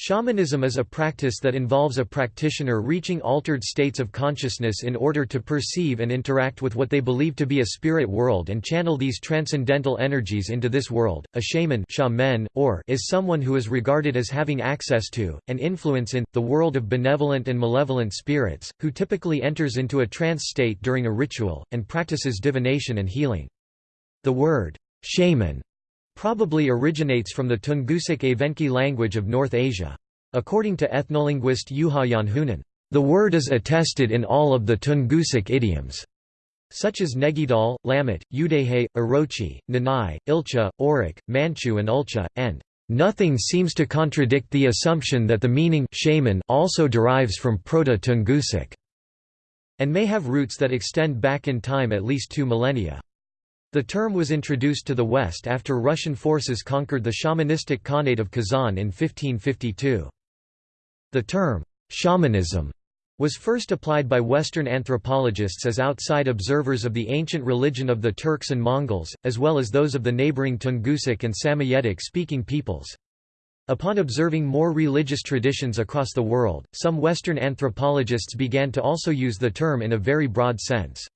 Shamanism is a practice that involves a practitioner reaching altered states of consciousness in order to perceive and interact with what they believe to be a spirit world and channel these transcendental energies into this world. A shaman shaman, or is someone who is regarded as having access to, and influence in, the world of benevolent and malevolent spirits, who typically enters into a trance state during a ritual, and practices divination and healing. The word, shaman probably originates from the Tungusic Evenki language of North Asia. According to ethnolinguist Juha Janhunen, the word is attested in all of the Tungusic idioms, such as Negidal, Lamut, Udehe, Orochi, Nanai, Ilcha, Orok, Manchu and Ulcha, and Nothing seems to contradict the assumption that the meaning shaman also derives from Proto-Tungusic, and may have roots that extend back in time at least two millennia. The term was introduced to the West after Russian forces conquered the shamanistic Khanate of Kazan in 1552. The term, shamanism, was first applied by Western anthropologists as outside observers of the ancient religion of the Turks and Mongols, as well as those of the neighboring Tungusic and Samoyedic-speaking peoples. Upon observing more religious traditions across the world, some Western anthropologists began to also use the term in a very broad sense.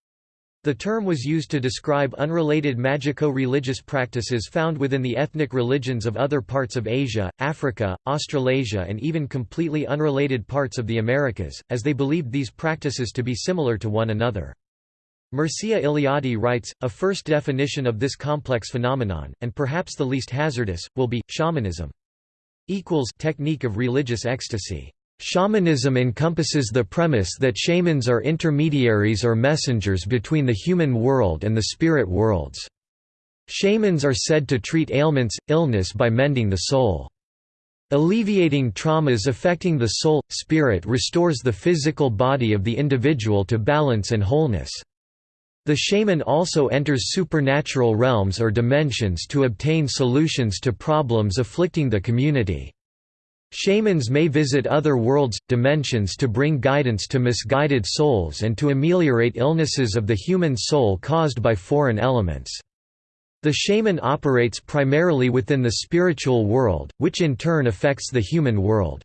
The term was used to describe unrelated magico-religious practices found within the ethnic religions of other parts of Asia, Africa, Australasia and even completely unrelated parts of the Americas, as they believed these practices to be similar to one another. Mircea Eliade writes, a first definition of this complex phenomenon, and perhaps the least hazardous, will be, shamanism technique of religious ecstasy. Shamanism encompasses the premise that shamans are intermediaries or messengers between the human world and the spirit worlds. Shamans are said to treat ailments, illness by mending the soul. Alleviating traumas affecting the soul, spirit restores the physical body of the individual to balance and wholeness. The shaman also enters supernatural realms or dimensions to obtain solutions to problems afflicting the community. Shamans may visit other worlds, dimensions to bring guidance to misguided souls and to ameliorate illnesses of the human soul caused by foreign elements. The shaman operates primarily within the spiritual world, which in turn affects the human world.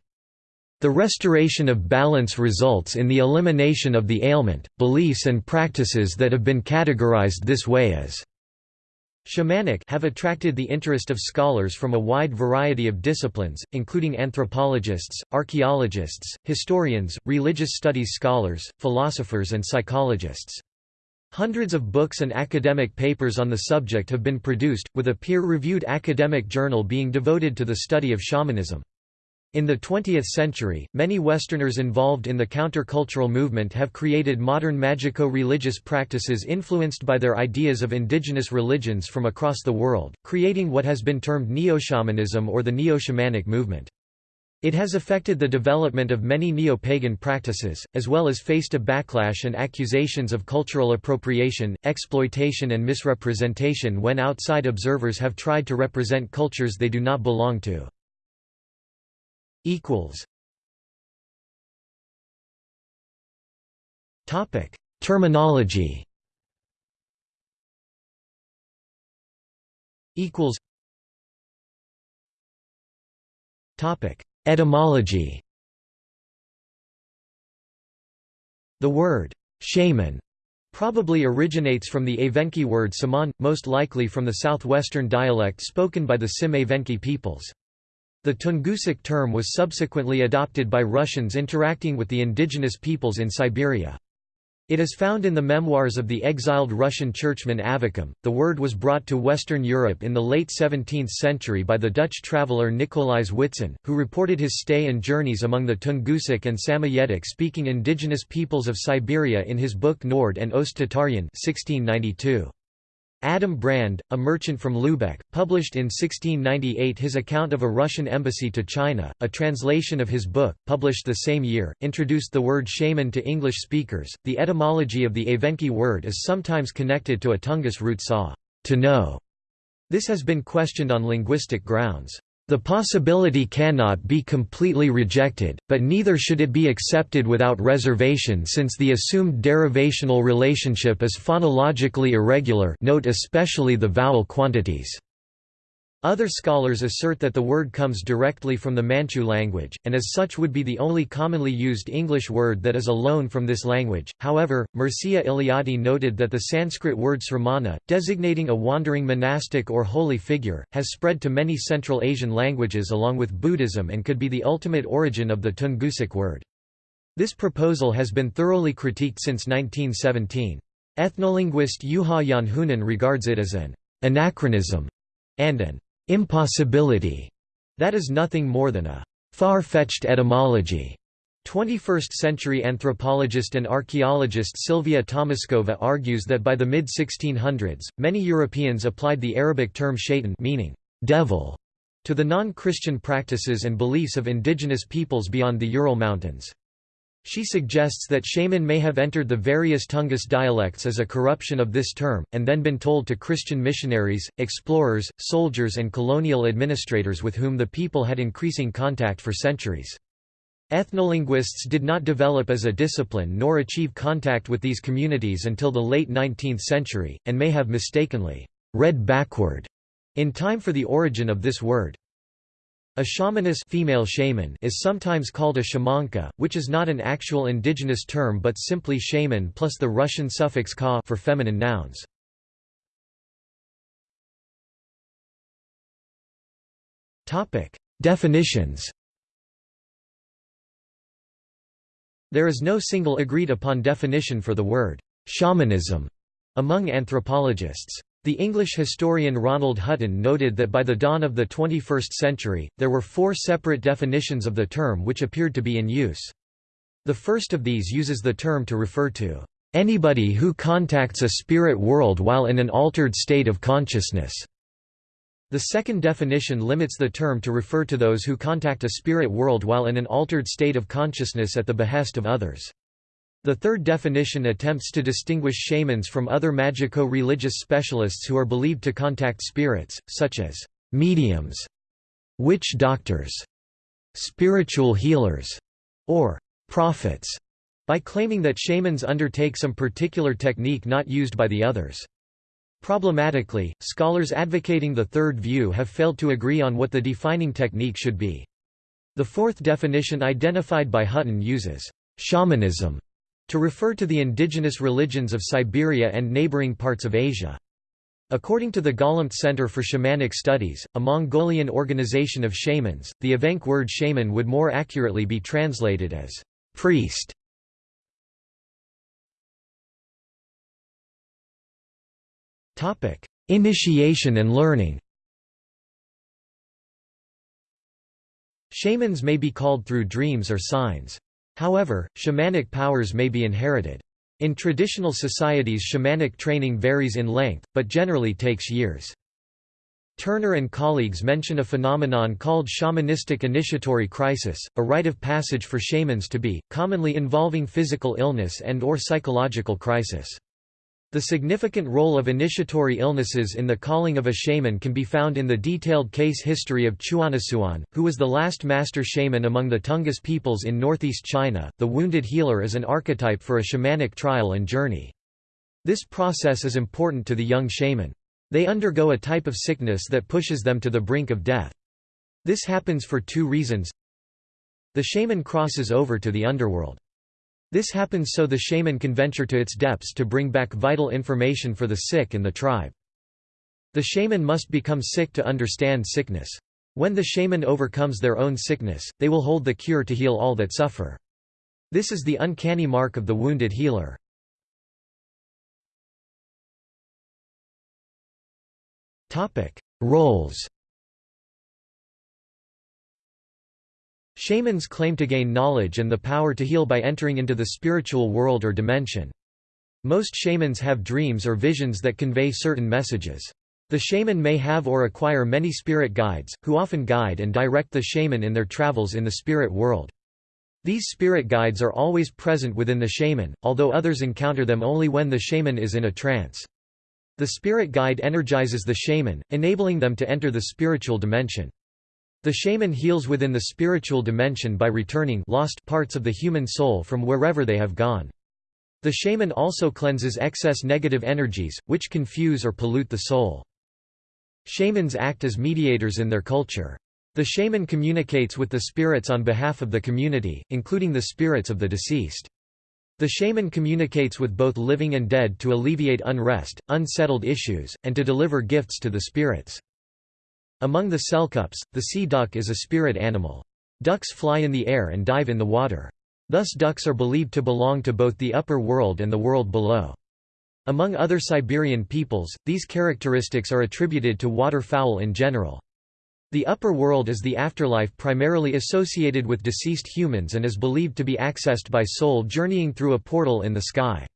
The restoration of balance results in the elimination of the ailment. Beliefs and practices that have been categorized this way as Shamanic have attracted the interest of scholars from a wide variety of disciplines, including anthropologists, archaeologists, historians, religious studies scholars, philosophers and psychologists. Hundreds of books and academic papers on the subject have been produced, with a peer-reviewed academic journal being devoted to the study of shamanism. In the 20th century, many Westerners involved in the countercultural movement have created modern magico-religious practices influenced by their ideas of indigenous religions from across the world, creating what has been termed neo-shamanism or the neo-shamanic movement. It has affected the development of many neo-pagan practices, as well as faced a backlash and accusations of cultural appropriation, exploitation and misrepresentation when outside observers have tried to represent cultures they do not belong to equals. Topic Terminology. Equals. Topic Etymology. The word shaman probably originates from the Evenki word saman, most likely from the southwestern dialect spoken by the Sym Evenki peoples. The Tungusic term was subsequently adopted by Russians interacting with the indigenous peoples in Siberia. It is found in the memoirs of the exiled Russian churchman Avvakum. The word was brought to Western Europe in the late 17th century by the Dutch traveller Nicolaes Witsen, who reported his stay and journeys among the Tungusic and Samoyedic speaking indigenous peoples of Siberia in his book Nord and Ost-Tatarien 1692. Adam Brand, a merchant from Lübeck, published in 1698 his account of a Russian embassy to China. A translation of his book, published the same year, introduced the word shaman to English speakers. The etymology of the Evenki word is sometimes connected to a Tungus root saw, to know. This has been questioned on linguistic grounds. The possibility cannot be completely rejected, but neither should it be accepted without reservation since the assumed derivational relationship is phonologically irregular note especially the vowel quantities. Other scholars assert that the word comes directly from the Manchu language, and as such would be the only commonly used English word that is a loan from this language. However, Mircea Eliade noted that the Sanskrit word sramana, designating a wandering monastic or holy figure, has spread to many Central Asian languages along with Buddhism and could be the ultimate origin of the Tungusic word. This proposal has been thoroughly critiqued since 1917. Ethnolinguist Juha Janhunen regards it as an anachronism and an impossibility that is nothing more than a far-fetched etymology. 21st-century anthropologist and archaeologist Silvia Tomaskova argues that by the mid-1600s, many Europeans applied the Arabic term shaitan meaning devil to the non-Christian practices and beliefs of indigenous peoples beyond the Ural Mountains. She suggests that shaman may have entered the various Tungus dialects as a corruption of this term, and then been told to Christian missionaries, explorers, soldiers and colonial administrators with whom the people had increasing contact for centuries. Ethnolinguists did not develop as a discipline nor achieve contact with these communities until the late 19th century, and may have mistakenly read backward in time for the origin of this word. A shamaness female shaman is sometimes called a shamanka, which is not an actual indigenous term but simply shaman plus the Russian suffix ka for feminine nouns. Definitions There is no single agreed upon definition for the word shamanism among anthropologists. The English historian Ronald Hutton noted that by the dawn of the 21st century, there were four separate definitions of the term which appeared to be in use. The first of these uses the term to refer to anybody who contacts a spirit world while in an altered state of consciousness. The second definition limits the term to refer to those who contact a spirit world while in an altered state of consciousness at the behest of others. The third definition attempts to distinguish shamans from other magico-religious specialists who are believed to contact spirits, such as mediums, witch doctors, spiritual healers, or prophets, by claiming that shamans undertake some particular technique not used by the others. Problematically, scholars advocating the third view have failed to agree on what the defining technique should be. The fourth definition identified by Hutton uses shamanism to refer to the indigenous religions of Siberia and neighboring parts of Asia. According to the Golumt Center for Shamanic Studies, a Mongolian organization of shamans, the Evenk word shaman would more accurately be translated as priest. Initiation and learning Shamans may be called through dreams or signs. However, shamanic powers may be inherited. In traditional societies shamanic training varies in length, but generally takes years. Turner and colleagues mention a phenomenon called shamanistic initiatory crisis, a rite of passage for shamans to be, commonly involving physical illness and or psychological crisis. The significant role of initiatory illnesses in the calling of a shaman can be found in the detailed case history of Chuonnasuan, who was the last master shaman among the Tungus peoples in northeast China. The wounded healer is an archetype for a shamanic trial and journey. This process is important to the young shaman. They undergo a type of sickness that pushes them to the brink of death. This happens for two reasons. The shaman crosses over to the underworld. This happens so the shaman can venture to its depths to bring back vital information for the sick and the tribe. The shaman must become sick to understand sickness. When the shaman overcomes their own sickness, they will hold the cure to heal all that suffer. This is the uncanny mark of the wounded healer. Roles Shamans claim to gain knowledge and the power to heal by entering into the spiritual world or dimension. Most shamans have dreams or visions that convey certain messages. The shaman may have or acquire many spirit guides, who often guide and direct the shaman in their travels in the spirit world. These spirit guides are always present within the shaman, although others encounter them only when the shaman is in a trance. The spirit guide energizes the shaman, enabling them to enter the spiritual dimension. The shaman heals within the spiritual dimension by returning lost parts of the human soul from wherever they have gone. The shaman also cleanses excess negative energies, which confuse or pollute the soul. Shamans act as mediators in their culture. The shaman communicates with the spirits on behalf of the community, including the spirits of the deceased. The shaman communicates with both living and dead to alleviate unrest, unsettled issues, and to deliver gifts to the spirits. Among the Selkups, the sea duck is a spirit animal. Ducks fly in the air and dive in the water. Thus ducks are believed to belong to both the upper world and the world below. Among other Siberian peoples, these characteristics are attributed to waterfowl in general. The upper world is the afterlife primarily associated with deceased humans and is believed to be accessed by soul journeying through a portal in the sky.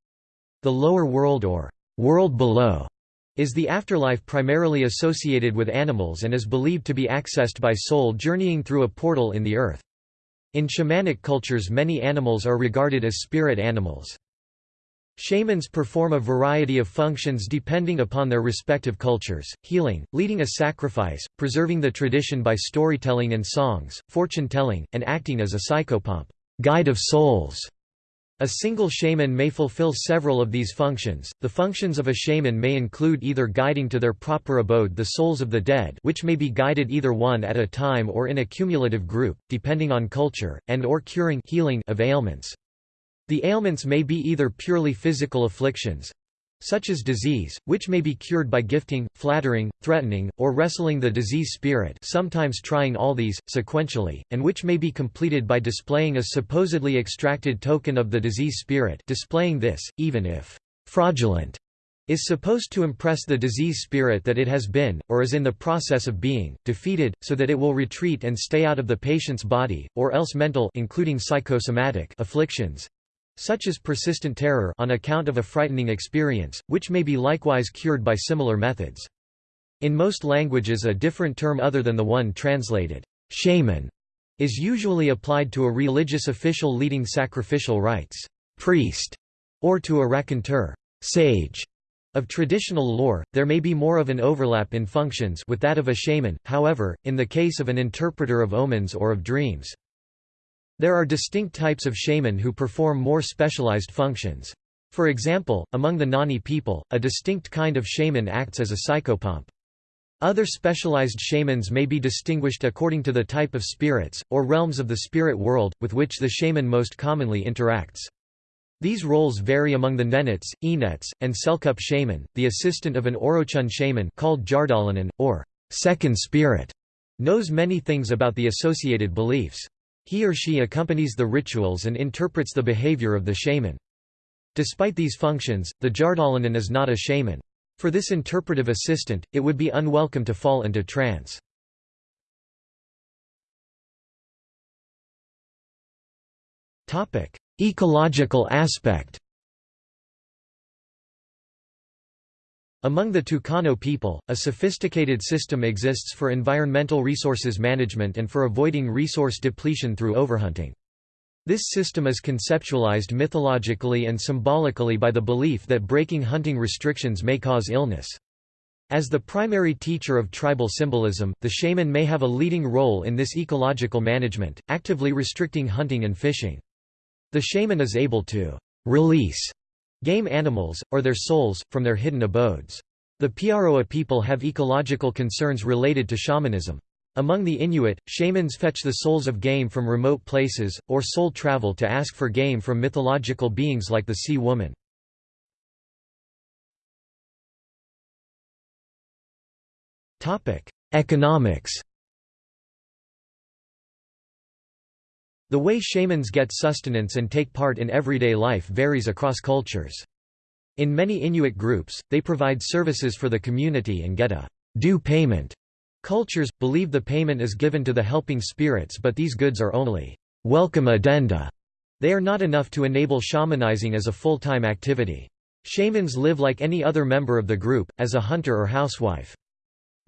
The lower world or world below is the afterlife primarily associated with animals and is believed to be accessed by soul journeying through a portal in the earth. In shamanic cultures many animals are regarded as spirit animals. Shamans perform a variety of functions depending upon their respective cultures, healing, leading a sacrifice, preserving the tradition by storytelling and songs, fortune-telling, and acting as a psychopomp guide of souls". A single shaman may fulfill several of these functions. The functions of a shaman may include either guiding to their proper abode the souls of the dead, which may be guided either one at a time or in a cumulative group, depending on culture, and or curing healing of ailments. The ailments may be either purely physical afflictions, such as disease, which may be cured by gifting, flattering, threatening, or wrestling the disease spirit sometimes trying all these, sequentially, and which may be completed by displaying a supposedly extracted token of the disease spirit displaying this, even if fraudulent, is supposed to impress the disease spirit that it has been, or is in the process of being, defeated, so that it will retreat and stay out of the patient's body, or else mental including psychosomatic afflictions, such as persistent terror on account of a frightening experience, which may be likewise cured by similar methods. In most languages a different term other than the one translated, shaman, is usually applied to a religious official leading sacrificial rites, priest, or to a raconteur, sage. Of traditional lore, there may be more of an overlap in functions with that of a shaman, however, in the case of an interpreter of omens or of dreams. There are distinct types of shaman who perform more specialized functions. For example, among the Nanai people, a distinct kind of shaman acts as a psychopomp. Other specialized shamans may be distinguished according to the type of spirits, or realms of the spirit world, with which the shaman most commonly interacts. These roles vary among the Nenets, Enets, and Selkup shaman. The assistant of an Oroqen shaman called Jardalanan, or second spirit, knows many things about the associated beliefs. He or she accompanies the rituals and interprets the behavior of the shaman. Despite these functions, the Jardalanan is not a shaman. For this interpretive assistant, it would be unwelcome to fall into trance. Ecological aspect Among the Tucano people, a sophisticated system exists for environmental resources management and for avoiding resource depletion through overhunting. This system is conceptualized mythologically and symbolically by the belief that breaking hunting restrictions may cause illness. As the primary teacher of tribal symbolism, the shaman may have a leading role in this ecological management, actively restricting hunting and fishing. The shaman is able to release game animals, or their souls, from their hidden abodes. The Piaroa people have ecological concerns related to shamanism. Among the Inuit, shamans fetch the souls of game from remote places, or soul travel to ask for game from mythological beings like the sea woman. Economics The way shamans get sustenance and take part in everyday life varies across cultures. In many Inuit groups, they provide services for the community and get a due payment. Cultures, believe the payment is given to the helping spirits but these goods are only welcome addenda. They are not enough to enable shamanizing as a full-time activity. Shamans live like any other member of the group, as a hunter or housewife.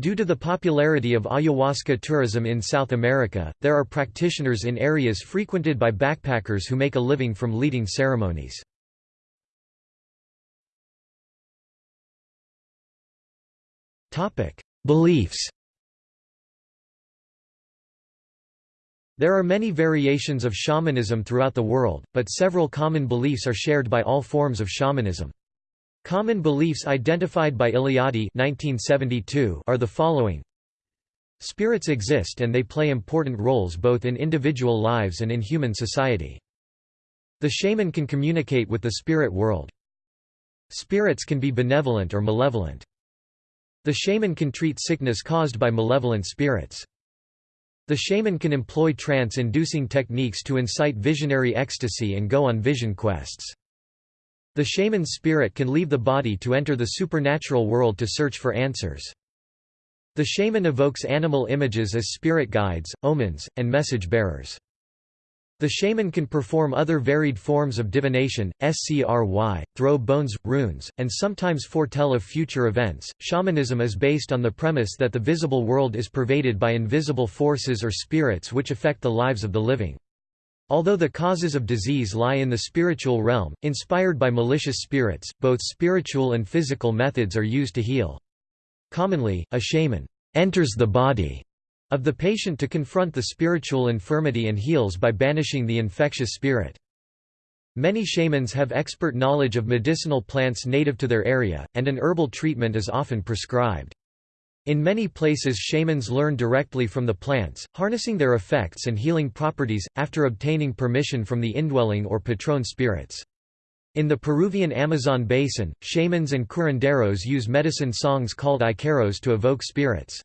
Due to the popularity of ayahuasca tourism in South America, there are practitioners in areas frequented by backpackers who make a living from leading ceremonies. Beliefs There are many variations of shamanism throughout the world, but several common beliefs are shared by all forms of shamanism. Common beliefs identified by Eliade 1972 are the following Spirits exist and they play important roles both in individual lives and in human society. The shaman can communicate with the spirit world. Spirits can be benevolent or malevolent. The shaman can treat sickness caused by malevolent spirits. The shaman can employ trance-inducing techniques to incite visionary ecstasy and go on vision quests. The shaman's spirit can leave the body to enter the supernatural world to search for answers. The shaman evokes animal images as spirit guides, omens, and message bearers. The shaman can perform other varied forms of divination, scry, throw bones, runes, and sometimes foretell of future events. Shamanism is based on the premise that the visible world is pervaded by invisible forces or spirits which affect the lives of the living. Although the causes of disease lie in the spiritual realm, inspired by malicious spirits, both spiritual and physical methods are used to heal. Commonly, a shaman enters the body of the patient to confront the spiritual infirmity and heals by banishing the infectious spirit. Many shamans have expert knowledge of medicinal plants native to their area, and an herbal treatment is often prescribed. In many places shamans learn directly from the plants, harnessing their effects and healing properties, after obtaining permission from the indwelling or patron spirits. In the Peruvian Amazon basin, shamans and curanderos use medicine songs called icaros to evoke spirits.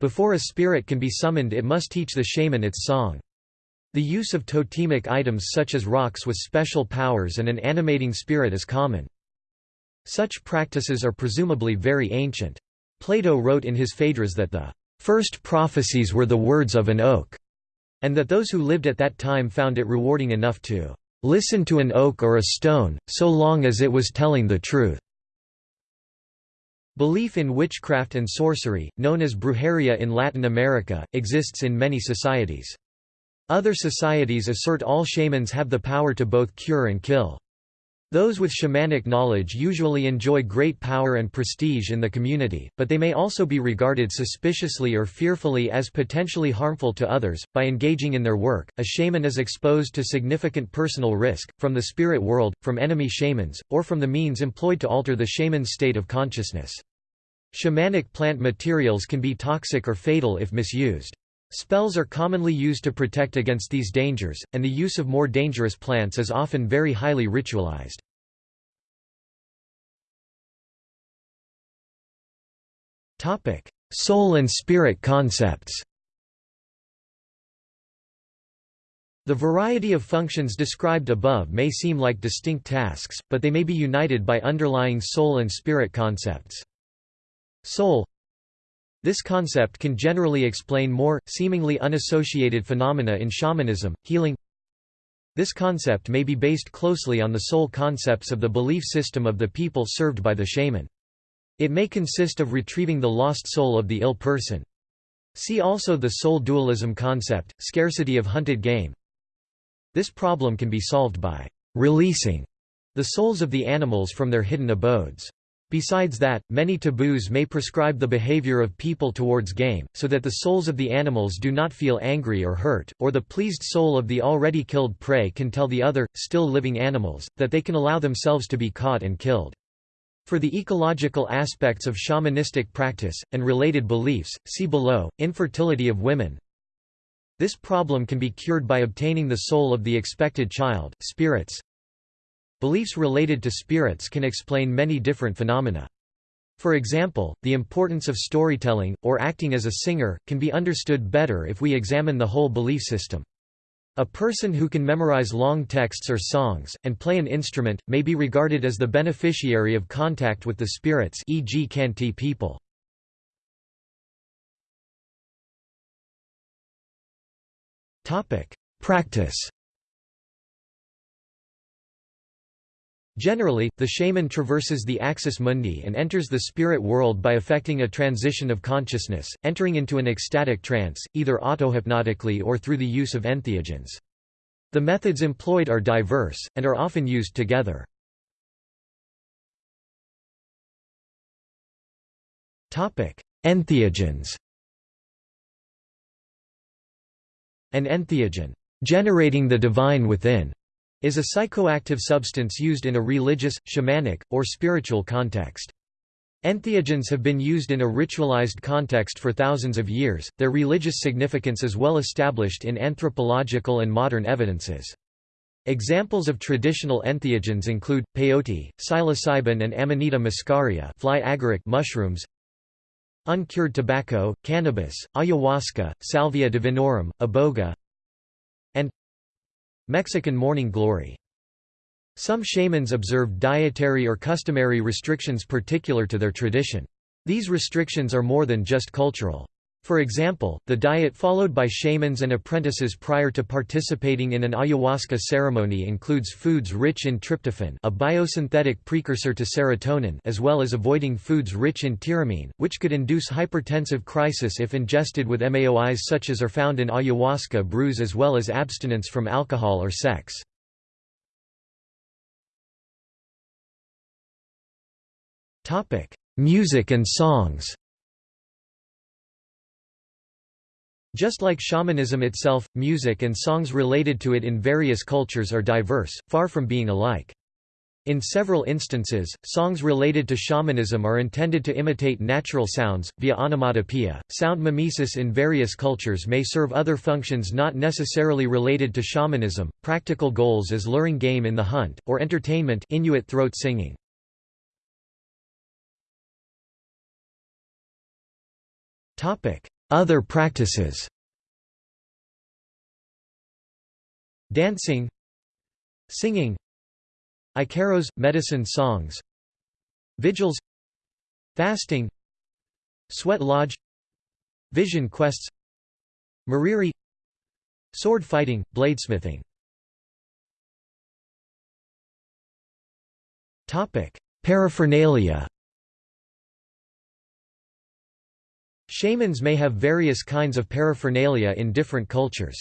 Before a spirit can be summoned it must teach the shaman its song. The use of totemic items such as rocks with special powers and an animating spirit is common. Such practices are presumably very ancient. Plato wrote in his Phaedrus that the first prophecies were the words of an oak, and that those who lived at that time found it rewarding enough to Listen to an oak or a stone, so long as it was telling the truth. Belief in witchcraft and sorcery, known as brujeria in Latin America, exists in many societies. Other societies assert all shamans have the power to both cure and kill. Those with shamanic knowledge usually enjoy great power and prestige in the community, but they may also be regarded suspiciously or fearfully as potentially harmful to others. By engaging in their work, a shaman is exposed to significant personal risk, from the spirit world, from enemy shamans, or from the means employed to alter the shaman's state of consciousness. Shamanic plant materials can be toxic or fatal if misused. Spells are commonly used to protect against these dangers, and the use of more dangerous plants is often very highly ritualized. Soul and spirit concepts The variety of functions described above may seem like distinct tasks, but they may be united by underlying soul and spirit concepts. Soul this concept can generally explain more, seemingly unassociated phenomena in shamanism, healing This concept may be based closely on the soul concepts of the belief system of the people served by the shaman. It may consist of retrieving the lost soul of the ill person. See also the soul dualism concept, scarcity of hunted game. This problem can be solved by releasing the souls of the animals from their hidden abodes. Besides that, many taboos may prescribe the behavior of people towards game, so that the souls of the animals do not feel angry or hurt, or the pleased soul of the already killed prey can tell the other, still living animals, that they can allow themselves to be caught and killed. For the ecological aspects of shamanistic practice, and related beliefs, see below, infertility of women. This problem can be cured by obtaining the soul of the expected child, spirits, Beliefs related to spirits can explain many different phenomena. For example, the importance of storytelling, or acting as a singer, can be understood better if we examine the whole belief system. A person who can memorize long texts or songs, and play an instrument, may be regarded as the beneficiary of contact with the spirits e.g. Khanty people. Practice Generally, the shaman traverses the axis mundi and enters the spirit world by effecting a transition of consciousness, entering into an ecstatic trance, either autohypnotically or through the use of entheogens. The methods employed are diverse, and are often used together. Entheogens An entheogen, generating the divine within, is a psychoactive substance used in a religious, shamanic, or spiritual context. Entheogens have been used in a ritualized context for thousands of years, their religious significance is well established in anthropological and modern evidences. Examples of traditional entheogens include, peyote, psilocybin and Amanita muscaria fly agaric mushrooms, uncured tobacco, cannabis, ayahuasca, salvia divinorum, iboga, and Mexican morning glory. Some shamans observe dietary or customary restrictions particular to their tradition. These restrictions are more than just cultural. For example, the diet followed by shamans and apprentices prior to participating in an ayahuasca ceremony includes foods rich in tryptophan a biosynthetic precursor to serotonin as well as avoiding foods rich in tyramine, which could induce hypertensive crisis if ingested with MAOIs such as are found in ayahuasca brews as well as abstinence from alcohol or sex. Music and songs Just like shamanism itself, music and songs related to it in various cultures are diverse, far from being alike. In several instances, songs related to shamanism are intended to imitate natural sounds, via onomatopoeia. Sound mimesis in various cultures may serve other functions not necessarily related to shamanism, practical goals as luring game in the hunt, or entertainment Inuit throat singing. Other practices. Dancing. Singing. Icaros – medicine songs. Vigils. Fasting. Sweat Lodge. Vision quests. Mariri. Sword fighting, bladesmithing. Paraphernalia Shamans may have various kinds of paraphernalia in different cultures.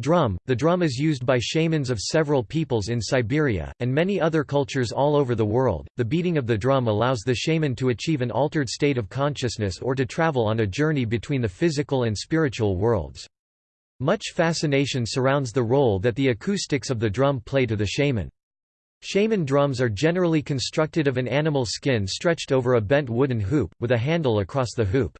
Drum – The drum is used by shamans of several peoples in Siberia, and many other cultures all over the world. The beating of the drum allows the shaman to achieve an altered state of consciousness or to travel on a journey between the physical and spiritual worlds. Much fascination surrounds the role that the acoustics of the drum play to the shaman. Shaman drums are generally constructed of an animal skin stretched over a bent wooden hoop, with a handle across the hoop.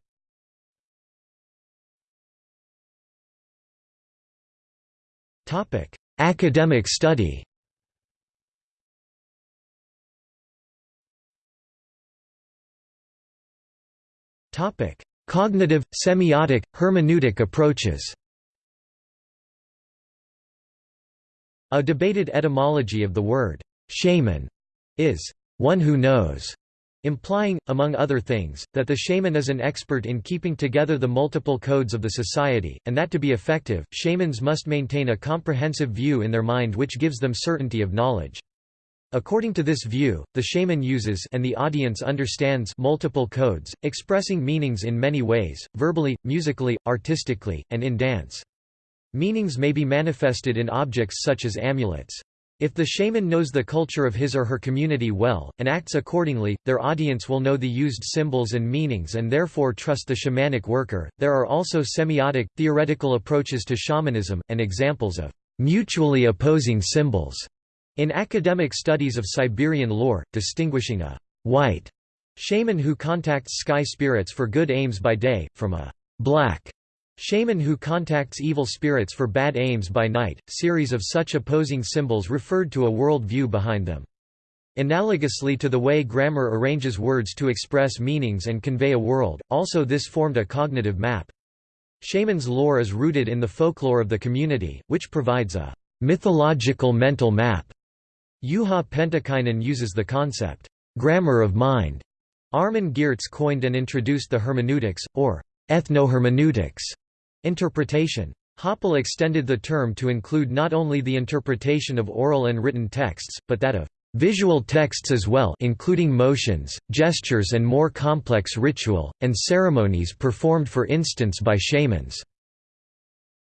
Academic study Cognitive, semiotic, hermeneutic approaches A debated etymology of the word Shaman is one who knows, implying, among other things, that the shaman is an expert in keeping together the multiple codes of the society, and that to be effective, shamans must maintain a comprehensive view in their mind which gives them certainty of knowledge. According to this view, the shaman uses and the audience understands multiple codes, expressing meanings in many ways, verbally, musically, artistically, and in dance. Meanings may be manifested in objects such as amulets. If the shaman knows the culture of his or her community well, and acts accordingly, their audience will know the used symbols and meanings and therefore trust the shamanic worker. There are also semiotic, theoretical approaches to shamanism, and examples of mutually opposing symbols in academic studies of Siberian lore, distinguishing a white shaman who contacts sky spirits for good aims by day, from a black Shaman who contacts evil spirits for bad aims by night, series of such opposing symbols referred to a world view behind them. Analogously to the way grammar arranges words to express meanings and convey a world, also this formed a cognitive map. Shaman's lore is rooted in the folklore of the community, which provides a mythological mental map. Juha Pentikäinen uses the concept, grammar of mind. Armin Geertz coined and introduced the hermeneutics, or ethnohermeneutics, Interpretation. Hoppál extended the term to include not only the interpretation of oral and written texts, but that of visual texts as well including motions, gestures and more complex ritual, and ceremonies performed for instance by shamans.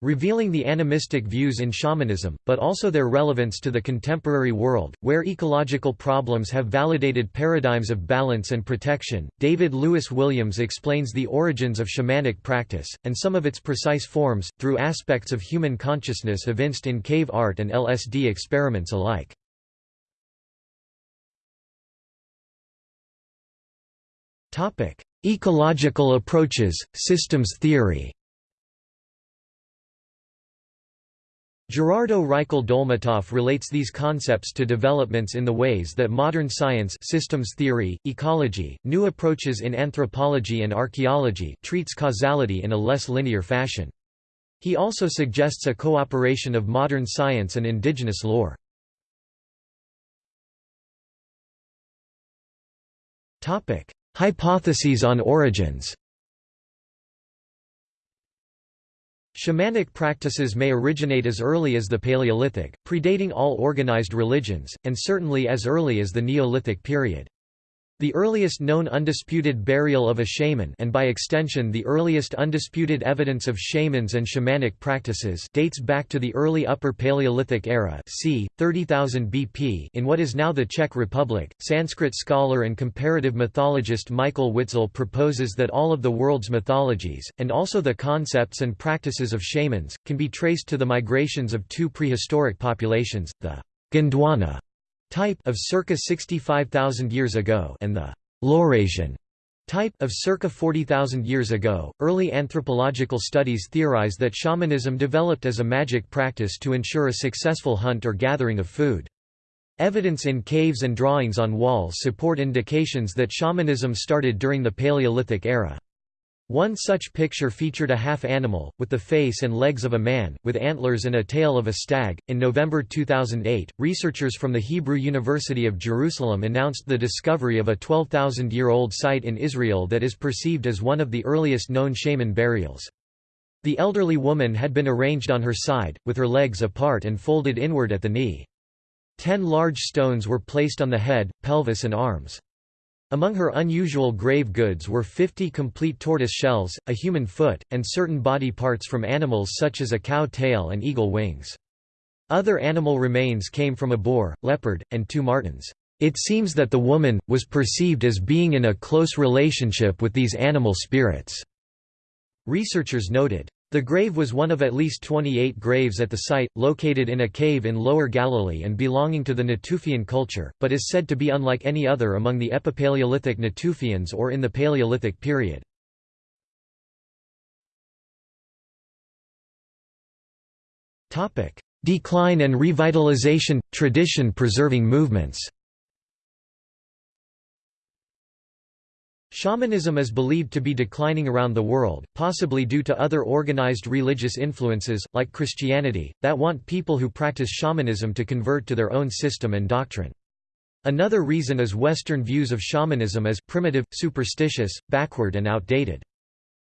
Revealing the animistic views in shamanism, but also their relevance to the contemporary world, where ecological problems have validated paradigms of balance and protection. David Lewis Williams explains the origins of shamanic practice, and some of its precise forms, through aspects of human consciousness evinced in cave art and LSD experiments alike. Ecological approaches, systems theory Gerardo Reichel Dolmatoff relates these concepts to developments in the ways that modern science systems theory, ecology, new approaches in anthropology and archaeology treats causality in a less linear fashion. He also suggests a cooperation of modern science and indigenous lore. Hypotheses on origins Shamanic practices may originate as early as the Paleolithic, predating all organized religions, and certainly as early as the Neolithic period. The earliest known undisputed burial of a shaman and by extension the earliest undisputed evidence of shamans and shamanic practices dates back to the early Upper Paleolithic era c. 30,000 BP in what is now the Czech Republic. Sanskrit scholar and comparative mythologist Michael Witzel proposes that all of the world's mythologies, and also the concepts and practices of shamans, can be traced to the migrations of two prehistoric populations, the Gondwana type of circa 65,000 years ago and the Laurasian type of circa 40,000 years ago. Early anthropological studies theorize that shamanism developed as a magic practice to ensure a successful hunt or gathering of food. Evidence in caves and drawings on walls support indications that shamanism started during the Paleolithic era. One such picture featured a half animal, with the face and legs of a man, with antlers and a tail of a stag. In November 2008, researchers from the Hebrew University of Jerusalem announced the discovery of a 12,000 year old site in Israel that is perceived as one of the earliest known shaman burials. The elderly woman had been arranged on her side, with her legs apart and folded inward at the knee. Ten large stones were placed on the head, pelvis, and arms. Among her unusual grave goods were 50 complete tortoise shells, a human foot, and certain body parts from animals such as a cow tail and eagle wings. Other animal remains came from a boar, leopard, and two martens. It seems that the woman, was perceived as being in a close relationship with these animal spirits. Researchers noted. The grave was one of at least 28 graves at the site, located in a cave in Lower Galilee and belonging to the Natufian culture, but is said to be unlike any other among the Epipaleolithic Natufians or in the Paleolithic period. Decline and revitalization – tradition-preserving movements Shamanism is believed to be declining around the world, possibly due to other organized religious influences, like Christianity, that want people who practice shamanism to convert to their own system and doctrine. Another reason is Western views of shamanism as primitive, superstitious, backward and outdated.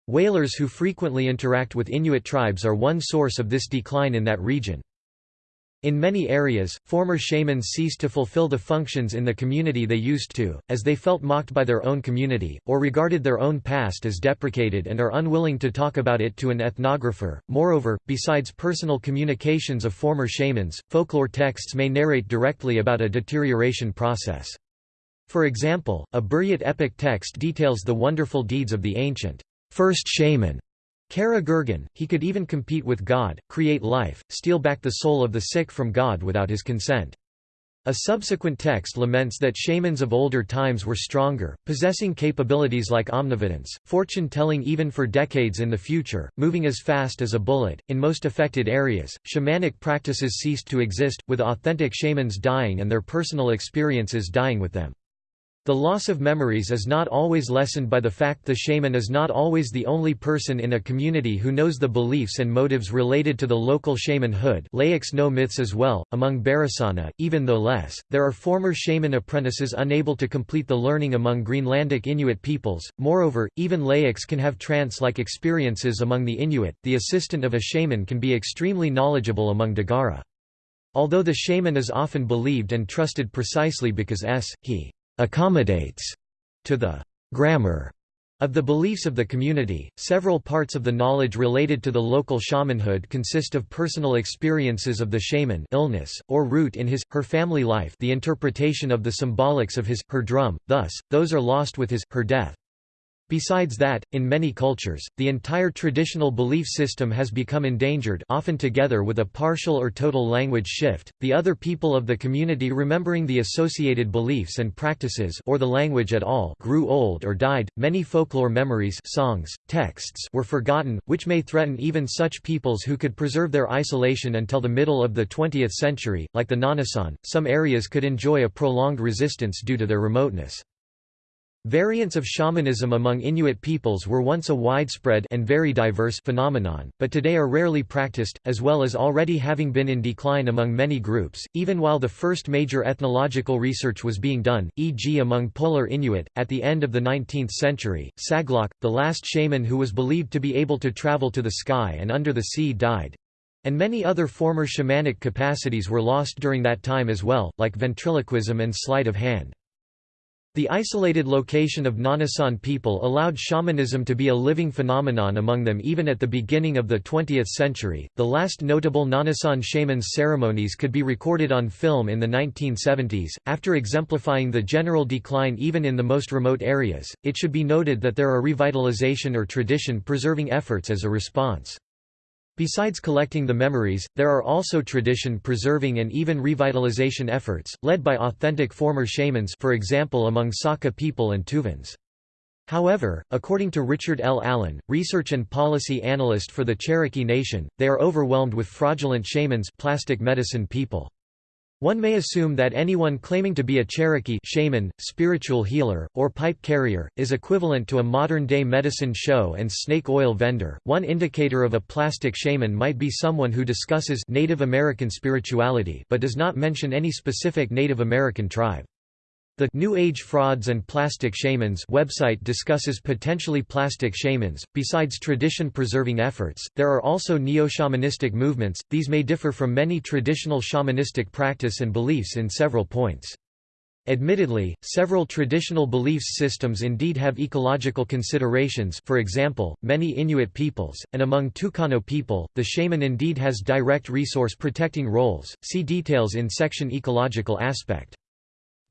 Whalers who frequently interact with Inuit tribes are one source of this decline in that region. In many areas, former shamans ceased to fulfill the functions in the community they used to, as they felt mocked by their own community, or regarded their own past as deprecated and are unwilling to talk about it to an ethnographer. Moreover, besides personal communications of former shamans, folklore texts may narrate directly about a deterioration process. For example, a Buryat epic text details the wonderful deeds of the ancient first shaman Kara Gurgan, he could even compete with God, create life, steal back the soul of the sick from God without his consent. A subsequent text laments that shamans of older times were stronger, possessing capabilities like omnividence, fortune telling even for decades in the future, moving as fast as a bullet. In most affected areas, shamanic practices ceased to exist, with authentic shamans dying and their personal experiences dying with them. The loss of memories is not always lessened by the fact the shaman is not always the only person in a community who knows the beliefs and motives related to the local shamanhood laics know myths as well. Among Barasana, even though less, there are former shaman apprentices unable to complete the learning among Greenlandic Inuit peoples. Moreover, even laics can have trance-like experiences among the Inuit. The assistant of a shaman can be extremely knowledgeable among Dagara. Although the shaman is often believed and trusted precisely because s. he accommodates to the grammar Of the beliefs of the community, several parts of the knowledge related to the local shamanhood consist of personal experiences of the shaman illness, or root in his, her family life the interpretation of the symbolics of his, her drum, thus, those are lost with his, her death. Besides that, in many cultures, the entire traditional belief system has become endangered often together with a partial or total language shift, the other people of the community remembering the associated beliefs and practices or the language at all grew old or died, many folklore memories songs, texts were forgotten, which may threaten even such peoples who could preserve their isolation until the middle of the 20th century, like the Nganasan, some areas could enjoy a prolonged resistance due to their remoteness. Variants of shamanism among Inuit peoples were once a widespread and very diverse phenomenon, but today are rarely practiced, as well as already having been in decline among many groups, even while the first major ethnological research was being done, e.g. among Polar Inuit. At the end of the 19th century, Saglok, the last shaman who was believed to be able to travel to the sky and under the sea died. And many other former shamanic capacities were lost during that time as well, like ventriloquism and sleight of hand. The isolated location of Nganasan people allowed shamanism to be a living phenomenon among them even at the beginning of the 20th century. The last notable Nganasan shamans' ceremonies could be recorded on film in the 1970s. After exemplifying the general decline even in the most remote areas, it should be noted that there are revitalization or tradition preserving efforts as a response. Besides collecting the memories, there are also tradition-preserving and even revitalization efforts, led by authentic former shamans for example among Saka people and Tuvans. However, according to Richard L. Allen, research and policy analyst for the Cherokee Nation, they are overwhelmed with fraudulent shamans plastic medicine people. One may assume that anyone claiming to be a Cherokee shaman, spiritual healer, or pipe carrier, is equivalent to a modern-day medicine show and snake oil vendor. One indicator of a plastic shaman might be someone who discusses Native American spirituality but does not mention any specific Native American tribe. The New Age Frauds and Plastic Shamans website discusses potentially plastic shamans. Besides tradition preserving efforts, there are also neo-shamanistic movements. These may differ from many traditional shamanistic practice and beliefs in several points. Admittedly, several traditional belief systems indeed have ecological considerations for example, many Inuit peoples, and among Tukano people, the shaman indeed has direct resource protecting roles, see details in section Ecological aspect.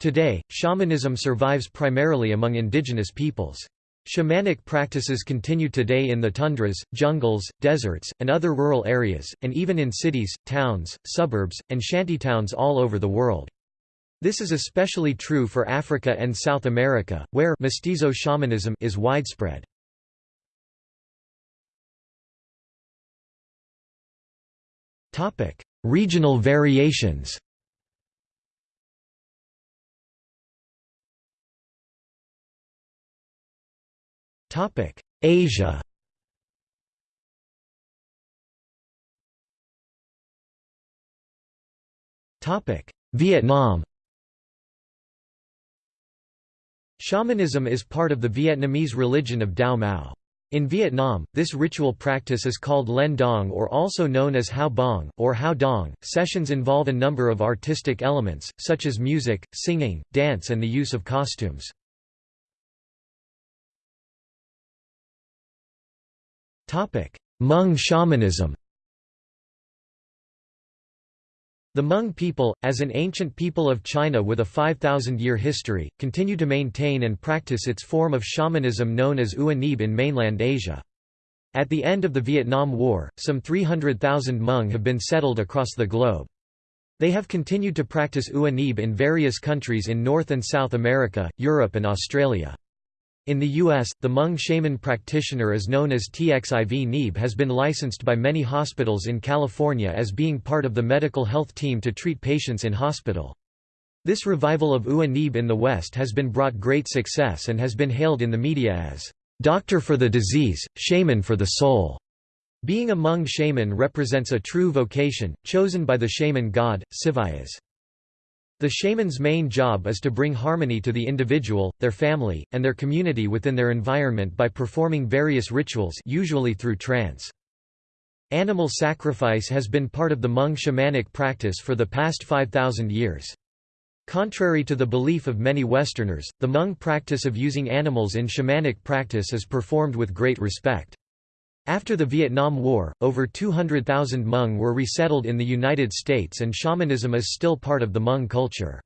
Today, shamanism survives primarily among indigenous peoples. Shamanic practices continue today in the tundras, jungles, deserts, and other rural areas, and even in cities, towns, suburbs, and shantytowns all over the world. This is especially true for Africa and South America, where mestizo shamanism is widespread. Regional variations Topic: Asia. Topic: Vietnam. Shamanism is part of the Vietnamese religion of Dao Mau. In Vietnam, this ritual practice is called Len Dong or also known as Hao Bong, or Hao Dong. Sessions involve a number of artistic elements, such as music, singing, dance and the use of costumes. Hmong shamanism The Hmong people, as an ancient people of China with a 5,000-year history, continue to maintain and practice its form of shamanism known as Ua Neeb in mainland Asia. At the end of the Vietnam War, some 300,000 Hmong have been settled across the globe. They have continued to practice Ua Neeb in various countries in North and South America, Europe and Australia. In the U.S., the Hmong shaman practitioner is known as TXIV Neeb has been licensed by many hospitals in California as being part of the medical health team to treat patients in hospital. This revival of Ua Neeb in the West has been brought great success and has been hailed in the media as, "...doctor for the disease, shaman for the soul." Being a Hmong shaman represents a true vocation, chosen by the shaman god, Sivayas. The shaman's main job is to bring harmony to the individual, their family, and their community within their environment by performing various rituals usually through trance. Animal sacrifice has been part of the Hmong shamanic practice for the past 5,000 years. Contrary to the belief of many Westerners, the Hmong practice of using animals in shamanic practice is performed with great respect. After the Vietnam War, over 200,000 Hmong were resettled in the United States and shamanism is still part of the Hmong culture.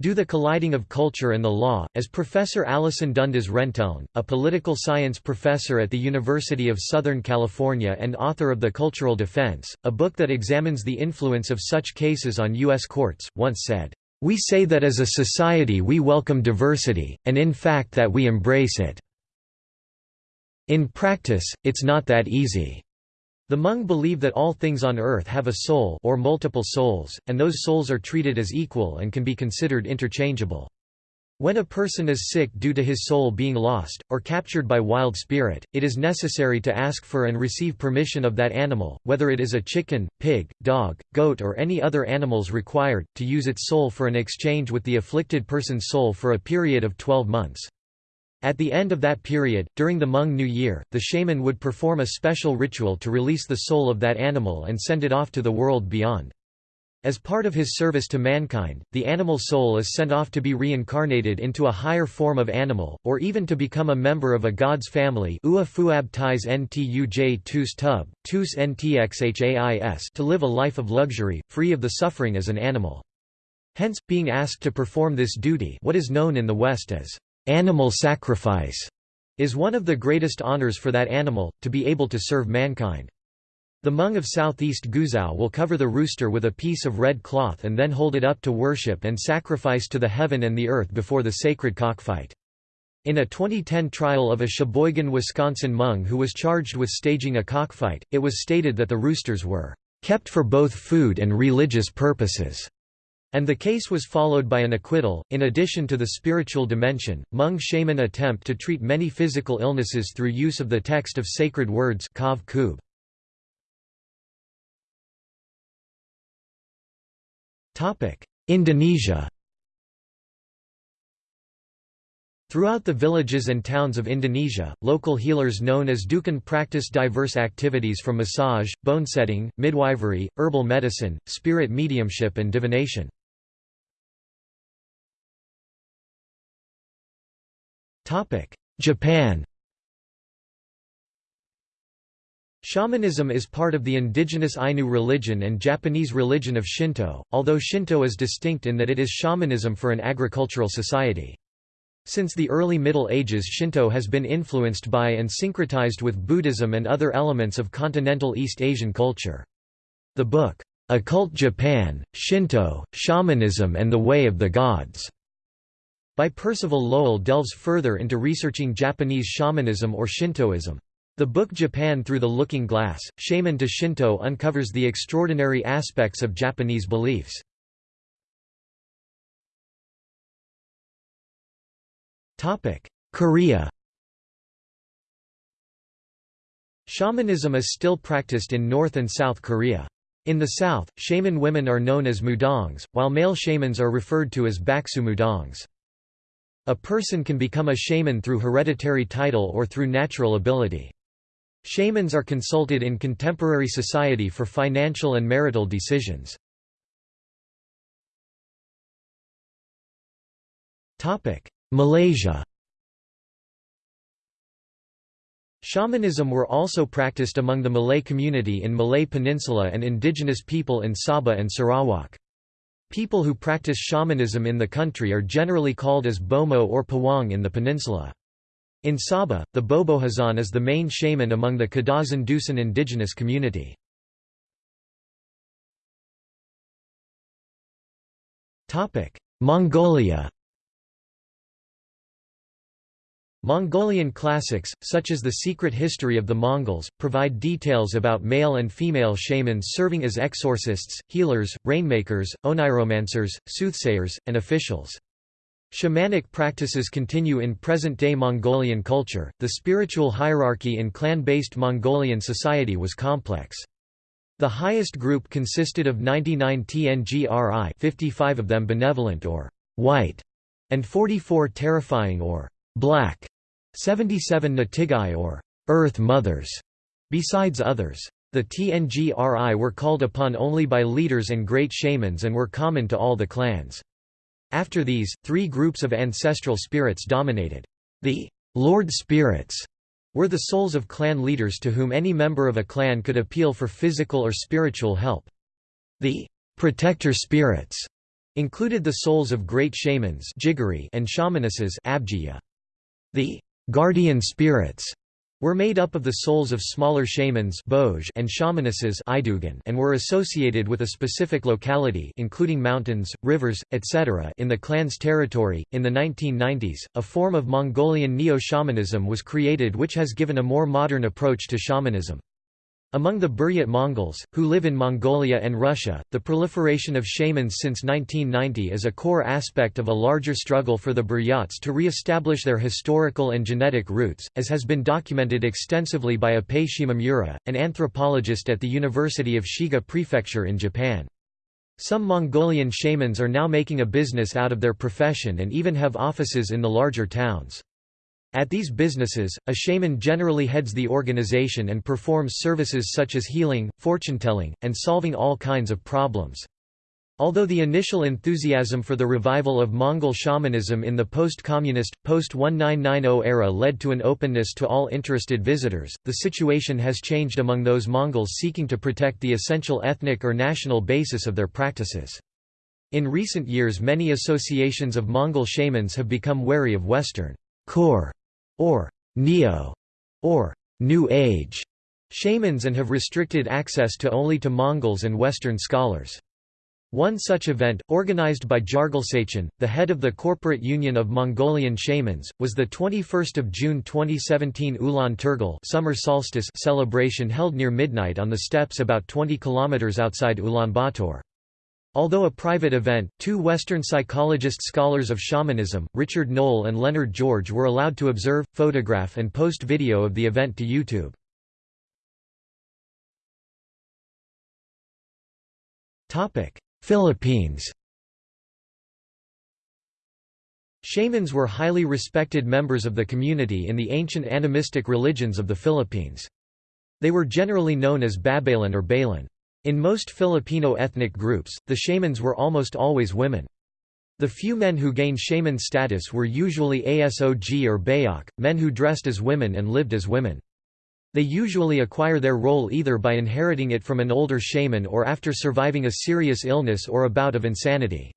Do the colliding of culture and the law, as Professor Alison Dundas Renteln, a political science professor at the University of Southern California and author of The Cultural Defense, a book that examines the influence of such cases on U.S. courts, once said, "...we say that as a society we welcome diversity, and in fact that we embrace it." In practice, it's not that easy. The Hmong believe that all things on earth have a soul or multiple souls, and those souls are treated as equal and can be considered interchangeable. When a person is sick due to his soul being lost, or captured by wild spirit, it is necessary to ask for and receive permission of that animal, whether it is a chicken, pig, dog, goat or any other animals required, to use its soul for an exchange with the afflicted person's soul for a period of 12 months. At the end of that period, during the Hmong New Year, the shaman would perform a special ritual to release the soul of that animal and send it off to the world beyond. As part of his service to mankind, the animal soul is sent off to be reincarnated into a higher form of animal, or even to become a member of a god's family to live a life of luxury, free of the suffering as an animal. Hence, being asked to perform this duty what is known in the West as Animal sacrifice is one of the greatest honors for that animal, to be able to serve mankind. The Hmong of southeast Guizhou will cover the rooster with a piece of red cloth and then hold it up to worship and sacrifice to the heaven and the earth before the sacred cockfight. In a 2010 trial of a Sheboygan, Wisconsin Hmong who was charged with staging a cockfight, it was stated that the roosters were kept for both food and religious purposes. And the case was followed by an acquittal. In addition to the spiritual dimension, Hmong shaman attempt to treat many physical illnesses through use of the text of sacred words Kav Topic: Indonesia. Throughout the villages and towns of Indonesia, local healers known as dukun practice diverse activities from massage, bone setting, midwifery, herbal medicine, spirit mediumship and divination. Japan Shamanism is part of the indigenous Ainu religion and Japanese religion of Shinto, although Shinto is distinct in that it is shamanism for an agricultural society. Since the early Middle Ages Shinto has been influenced by and syncretized with Buddhism and other elements of continental East Asian culture. The book, Occult Japan, Shinto, Shamanism and the Way of the Gods by Percival Lowell delves further into researching Japanese shamanism or Shintoism. The book Japan Through the Looking Glass, Shaman to Shinto uncovers the extraordinary aspects of Japanese beliefs. Korea Shamanism is still practiced in North and South Korea. In the south, shaman women are known as mudangs, while male shamans are referred to as baksu mudangs. A person can become a shaman through hereditary title or through natural ability. Shamans are consulted in contemporary society for financial and marital decisions. Malaysia Shamanism were also practiced among the Malay community in Malay Peninsula and indigenous people in Sabah and Sarawak. People who practice shamanism in the country are generally called as Bomoh or Pawang in the peninsula. In Sabah, the Bobohizan is the main shaman among the Kadazan Dusun indigenous community. Mongolia Mongolian classics, such as The Secret History of the Mongols, provide details about male and female shamans serving as exorcists, healers, rainmakers, oniromancers, soothsayers, and officials. Shamanic practices continue in present-day Mongolian culture. The spiritual hierarchy in clan-based Mongolian society was complex. The highest group consisted of 99 Tngri 55 of them benevolent or white, and 44 terrifying or black 77 Natigai or Earth Mothers, besides others. The Tngri were called upon only by leaders and great shamans and were common to all the clans. After these, three groups of ancestral spirits dominated. The Lord Spirits were the souls of clan leaders to whom any member of a clan could appeal for physical or spiritual help. The protector spirits included the souls of great shamans and shamanesses The guardian spirits were made up of the souls of smaller shamans and shamanesses and were associated with a specific locality including mountains, rivers, etc. in the clan's territory. In the 1990s, a form of Mongolian neo-shamanism was created which has given a more modern approach to shamanism. Among the Buryat Mongols, who live in Mongolia and Russia, the proliferation of shamans since 1990 is a core aspect of a larger struggle for the Buryats to re-establish their historical and genetic roots, as has been documented extensively by Ippei Shimamura, an anthropologist at the University of Shiga Prefecture in Japan. Some Mongolian shamans are now making a business out of their profession and even have offices in the larger towns. At these businesses, a shaman generally heads the organization and performs services such as healing, fortune-telling, and solving all kinds of problems. Although the initial enthusiasm for the revival of Mongol shamanism in the post-communist, post-1990 era led to an openness to all interested visitors, the situation has changed among those Mongols seeking to protect the essential ethnic or national basis of their practices. In recent years many associations of Mongol shamans have become wary of Western core or neo, or New Age shamans and have restricted access to only to Mongols and Western scholars. One such event, organized by Jargalsachin, the head of the Corporate Union of Mongolian Shamans, was the 21 June 2017 Ulan Turgal summer solstice celebration held near midnight on the steppes about 20 km outside Ulaanbaatar. Although a private event, two Western psychologist scholars of shamanism, Richard Noll and Leonard George were allowed to observe, photograph and post video of the event to YouTube. Philippines Shamans were highly respected members of the community in the ancient animistic religions of the Philippines. They were generally known as Babaylan or Baylan. In most Filipino ethnic groups, the shamans were almost always women. The few men who gained shaman status were usually asog or bayok, men who dressed as women and lived as women. They usually acquire their role either by inheriting it from an older shaman or after surviving a serious illness or a bout of insanity.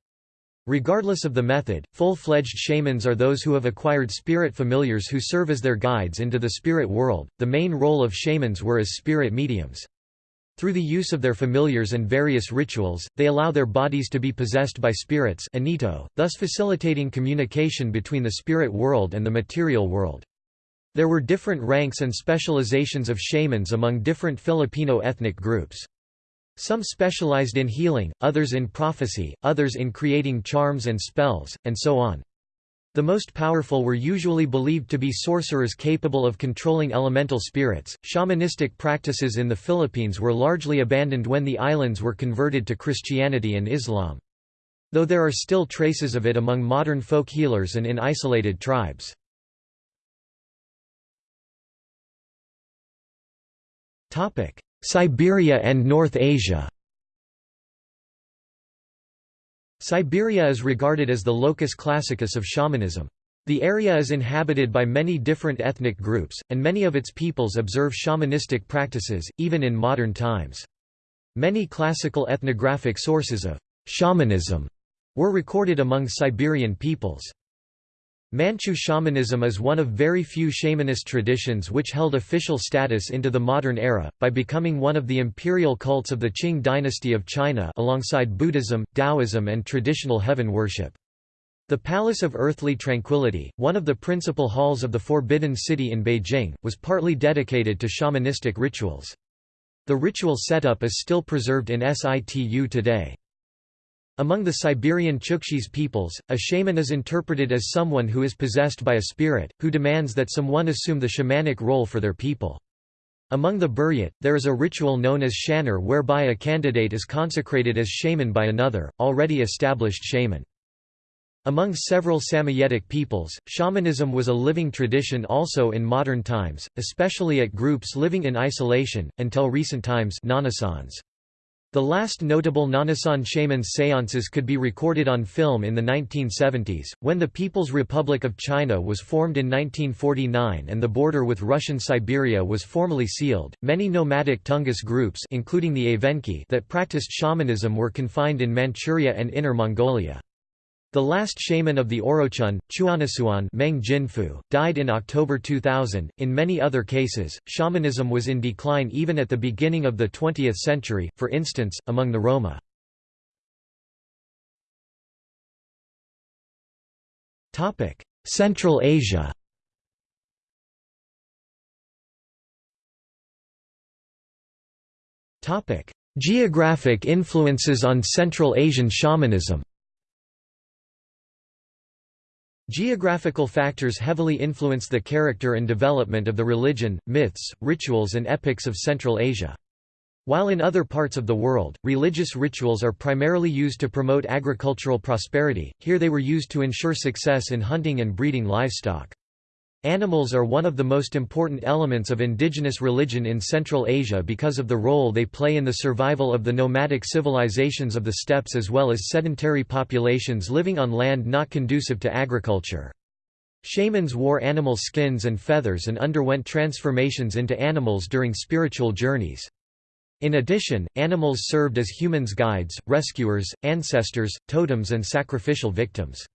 Regardless of the method, full-fledged shamans are those who have acquired spirit familiars who serve as their guides into the spirit world. The main role of shamans were as spirit mediums. Through the use of their familiars and various rituals, they allow their bodies to be possessed by spirits anito, thus facilitating communication between the spirit world and the material world. There were different ranks and specializations of shamans among different Filipino ethnic groups. Some specialized in healing, others in prophecy, others in creating charms and spells, and so on. The most powerful were usually believed to be sorcerers capable of controlling elemental spirits. Shamanistic practices in the Philippines were largely abandoned when the islands were converted to Christianity and Islam. Though there are still traces of it among modern folk healers and in isolated tribes. Siberia and North Asia Siberia is regarded as the locus classicus of shamanism. The area is inhabited by many different ethnic groups, and many of its peoples observe shamanistic practices, even in modern times. Many classical ethnographic sources of shamanism were recorded among Siberian peoples. Manchu shamanism is one of very few shamanist traditions which held official status into the modern era, by becoming one of the imperial cults of the Qing dynasty of China alongside Buddhism, Taoism and traditional heaven worship. The Palace of Earthly Tranquility, one of the principal halls of the Forbidden City in Beijing, was partly dedicated to shamanistic rituals. The ritual setup is still preserved in situ today. Among the Siberian Chukchis peoples, a shaman is interpreted as someone who is possessed by a spirit, who demands that someone assume the shamanic role for their people. Among the Buryat, there is a ritual known as shanar whereby a candidate is consecrated as shaman by another, already established shaman. Among several Samoyedic peoples, shamanism was a living tradition also in modern times, especially at groups living in isolation, until recent times The last notable Nganasan shamans seances could be recorded on film in the 1970s, when the People's Republic of China was formed in 1949 and the border with Russian Siberia was formally sealed. Many nomadic Tungus groups, including the Evenki, that practiced shamanism were confined in Manchuria and Inner Mongolia. The last shaman of the Oroqen, Chuonnasuan Meng Jinfu, died in October 2000. In many other cases, shamanism was in decline even at the beginning of the 20th century, for instance, among the Roma. Central Asia Geographic influences on Central Asian shamanism Geographical factors heavily influence the character and development of the religion, myths, rituals and epics of Central Asia. While in other parts of the world, religious rituals are primarily used to promote agricultural prosperity, here they were used to ensure success in hunting and breeding livestock. Animals are one of the most important elements of indigenous religion in Central Asia because of the role they play in the survival of the nomadic civilizations of the steppes as well as sedentary populations living on land not conducive to agriculture. Shamans wore animal skins and feathers and underwent transformations into animals during spiritual journeys. In addition, animals served as humans' guides, rescuers, ancestors, totems and sacrificial victims.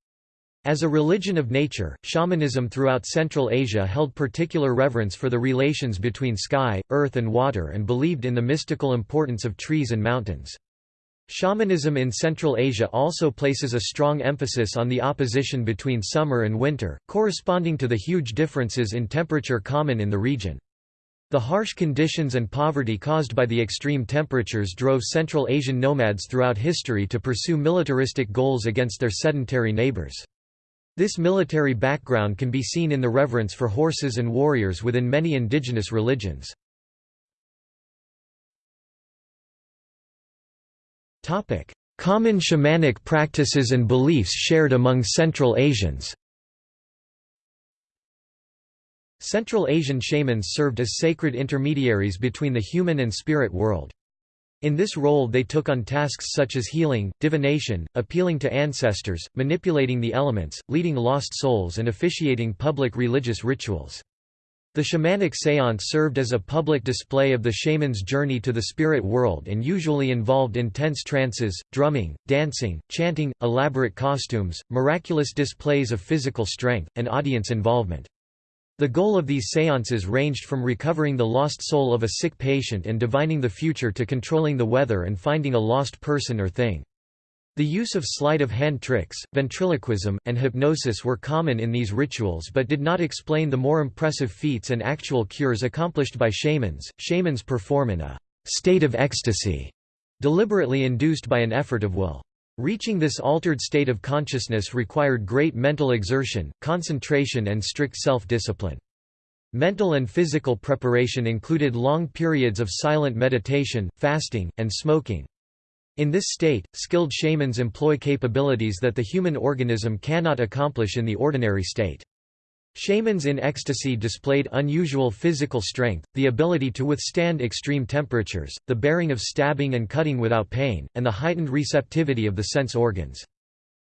As a religion of nature, shamanism throughout Central Asia held particular reverence for the relations between sky, earth and water and believed in the mystical importance of trees and mountains. Shamanism in Central Asia also places a strong emphasis on the opposition between summer and winter, corresponding to the huge differences in temperature common in the region. The harsh conditions and poverty caused by the extreme temperatures drove Central Asian nomads throughout history to pursue militaristic goals against their sedentary neighbors. This military background can be seen in the reverence for horses and warriors within many indigenous religions. Common shamanic practices and beliefs shared among Central Asians Central Asian shamans served as sacred intermediaries between the human and spirit world. In this role they took on tasks such as healing, divination, appealing to ancestors, manipulating the elements, leading lost souls and officiating public religious rituals. The shamanic séance served as a public display of the shaman's journey to the spirit world and usually involved intense trances, drumming, dancing, chanting, elaborate costumes, miraculous displays of physical strength, and audience involvement. The goal of these séances ranged from recovering the lost soul of a sick patient and divining the future to controlling the weather and finding a lost person or thing. The use of sleight-of-hand tricks, ventriloquism, and hypnosis were common in these rituals but did not explain the more impressive feats and actual cures accomplished by shamans. Shamans perform in a state of ecstasy, deliberately induced by an effort of will. Reaching this altered state of consciousness required great mental exertion, concentration and strict self-discipline. Mental and physical preparation included long periods of silent meditation, fasting, and smoking. In this state, skilled shamans employ capabilities that the human organism cannot accomplish in the ordinary state. Shamans in ecstasy displayed unusual physical strength, the ability to withstand extreme temperatures, the bearing of stabbing and cutting without pain, and the heightened receptivity of the sense organs.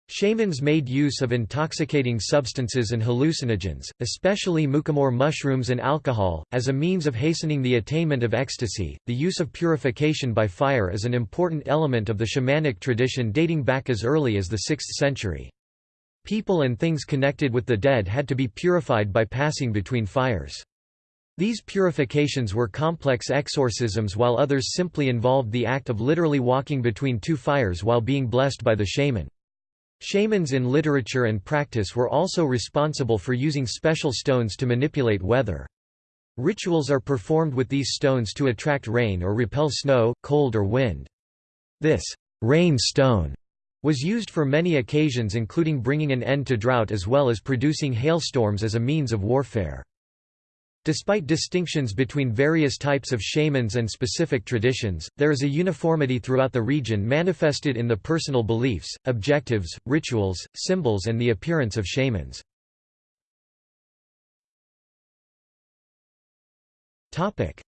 Shamans made use of intoxicating substances and hallucinogens, especially mukhomor mushrooms and alcohol, as a means of hastening the attainment of ecstasy. The use of purification by fire is an important element of the shamanic tradition dating back as early as the 6th century. People and things connected with the dead had to be purified by passing between fires. These purifications were complex exorcisms while others simply involved the act of literally walking between two fires while being blessed by the shaman. Shamans in literature and practice were also responsible for using special stones to manipulate weather. Rituals are performed with these stones to attract rain or repel snow, cold or wind. This rain stone was used for many occasions including bringing an end to drought as well as producing hailstorms as a means of warfare. Despite distinctions between various types of shamans and specific traditions, there is a uniformity throughout the region manifested in the personal beliefs, objectives, rituals, symbols and the appearance of shamans.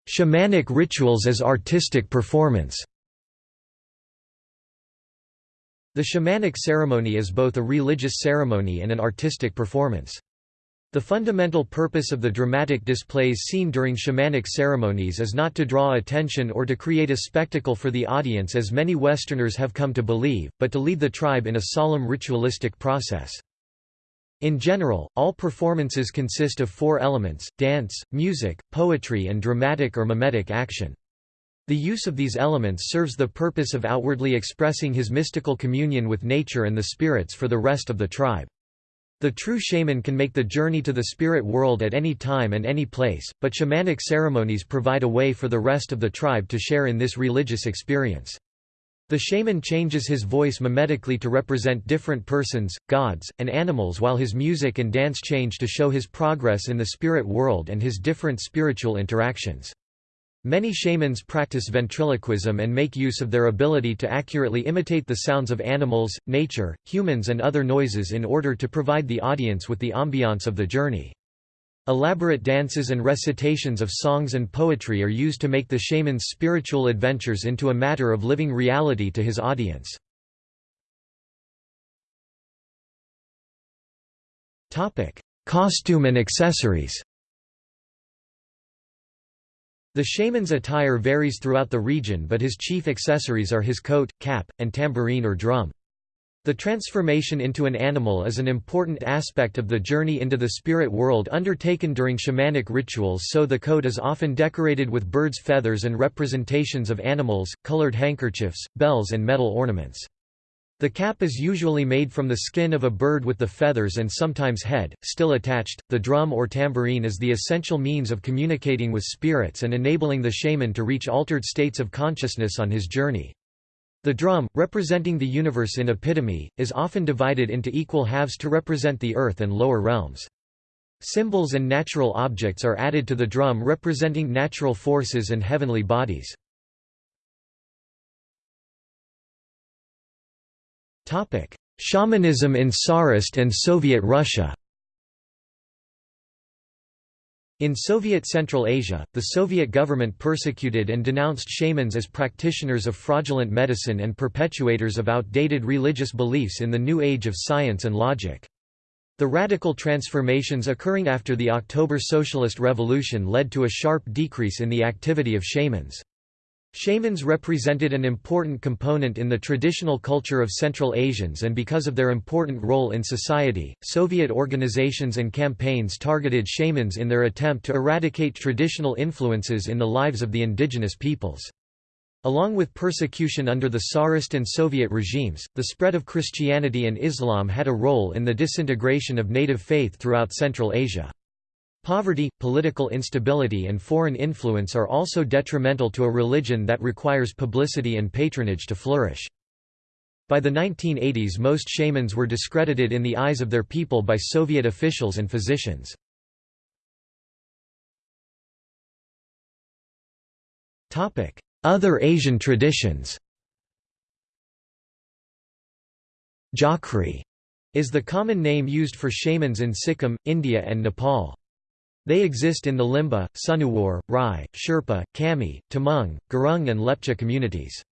Shamanic rituals as artistic performance The shamanic ceremony is both a religious ceremony and an artistic performance. The fundamental purpose of the dramatic displays seen during shamanic ceremonies is not to draw attention or to create a spectacle for the audience as many Westerners have come to believe, but to lead the tribe in a solemn ritualistic process. In general, all performances consist of four elements, dance, music, poetry and dramatic or mimetic action. The use of these elements serves the purpose of outwardly expressing his mystical communion with nature and the spirits for the rest of the tribe. The true shaman can make the journey to the spirit world at any time and any place, but shamanic ceremonies provide a way for the rest of the tribe to share in this religious experience. The shaman changes his voice mimetically to represent different persons, gods, and animals while his music and dance change to show his progress in the spirit world and his different spiritual interactions. Many shamans practice ventriloquism and make use of their ability to accurately imitate the sounds of animals, nature, humans and other noises in order to provide the audience with the ambiance of the journey. Elaborate dances and recitations of songs and poetry are used to make the shaman's spiritual adventures into a matter of living reality to his audience. Costume and accessories the shaman's attire varies throughout the region but his chief accessories are his coat, cap, and tambourine or drum. The transformation into an animal is an important aspect of the journey into the spirit world undertaken during shamanic rituals so the coat is often decorated with birds' feathers and representations of animals, colored handkerchiefs, bells and metal ornaments. The cap is usually made from the skin of a bird with the feathers and sometimes head, still attached. The drum or tambourine is the essential means of communicating with spirits and enabling the shaman to reach altered states of consciousness on his journey. The drum, representing the universe in epitome, is often divided into equal halves to represent the earth and lower realms. Symbols and natural objects are added to the drum representing natural forces and heavenly bodies. Shamanism in Tsarist and Soviet Russia in Soviet Central Asia, the Soviet government persecuted and denounced shamans as practitioners of fraudulent medicine and perpetuators of outdated religious beliefs in the new age of science and logic. The radical transformations occurring after the October Socialist Revolution led to a sharp decrease in the activity of shamans. Shamans represented an important component in the traditional culture of Central Asians and because of their important role in society, Soviet organizations and campaigns targeted shamans in their attempt to eradicate traditional influences in the lives of the indigenous peoples. Along with persecution under the Tsarist and Soviet regimes, the spread of Christianity and Islam had a role in the disintegration of native faith throughout Central Asia. Poverty, political instability and foreign influence are also detrimental to a religion that requires publicity and patronage to flourish. By the 1980s most shamans were discredited in the eyes of their people by Soviet officials and physicians. Other Asian traditions Jhakri is the common name used for shamans in Sikkim, India and Nepal. They exist in the Limbu, Sunuwar, Rai, Sherpa, Kami, Tamang, Gurung and Lepcha communities.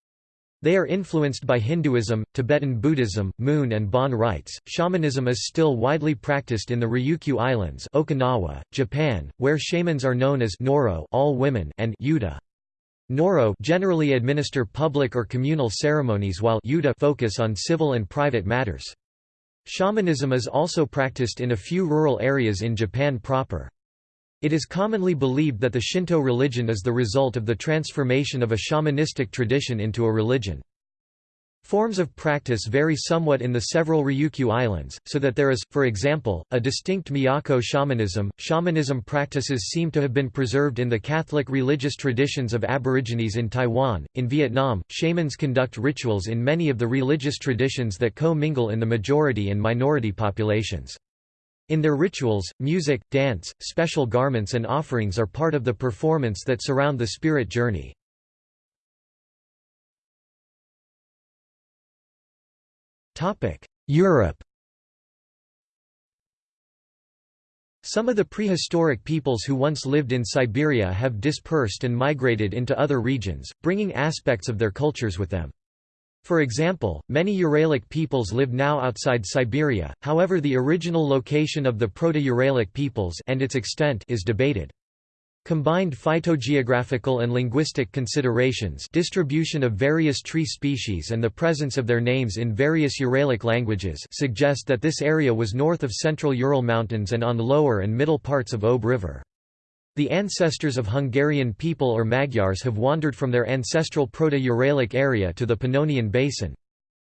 They are influenced by Hinduism, Tibetan Buddhism, Mun and Bon rites. Shamanism is still widely practiced in the Ryukyu Islands, Okinawa, Japan, where shamans are known as Noro, all women, and Yuta. Noro generally administer public or communal ceremonies while Yuta focus on civil and private matters. Shamanism is also practiced in a few rural areas in Japan proper. It is commonly believed that the Shinto religion is the result of the transformation of a shamanistic tradition into a religion. Forms of practice vary somewhat in the several Ryukyu Islands, so that there is, for example, a distinct Miyako shamanism. Shamanism practices seem to have been preserved in the Catholic religious traditions of Aborigines in Taiwan. In Vietnam, shamans conduct rituals in many of the religious traditions that co mingle in the majority and minority populations. In their rituals, music, dance, special garments and offerings are part of the performance that surround the spirit journey. Europe Some of the prehistoric peoples who once lived in Siberia have dispersed and migrated into other regions, bringing aspects of their cultures with them. For example, many Uralic peoples live now outside Siberia, however the original location of the Proto-Uralic peoples and its extent is debated. Combined phytogeographical and linguistic considerations distribution of various tree species and the presence of their names in various Uralic languages suggest that this area was north of central Ural Mountains and on lower and middle parts of Ob River. The ancestors of Hungarian people or Magyars have wandered from their ancestral Proto-Uralic area to the Pannonian Basin.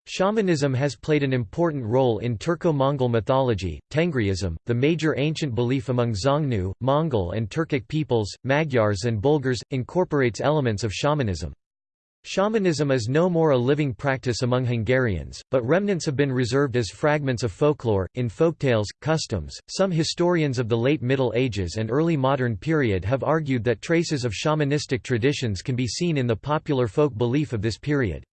Shamanism has played an important role in Turco-Mongol mythology. Tengriism, the major ancient belief among Xiongnu, Mongol and Turkic peoples, Magyars and Bulgars, incorporates elements of shamanism. Shamanism is no more a living practice among Hungarians, but remnants have been reserved as fragments of folklore, in folktales, customs. Some historians of the late Middle Ages and early modern period have argued that traces of shamanistic traditions can be seen in the popular folk belief of this period.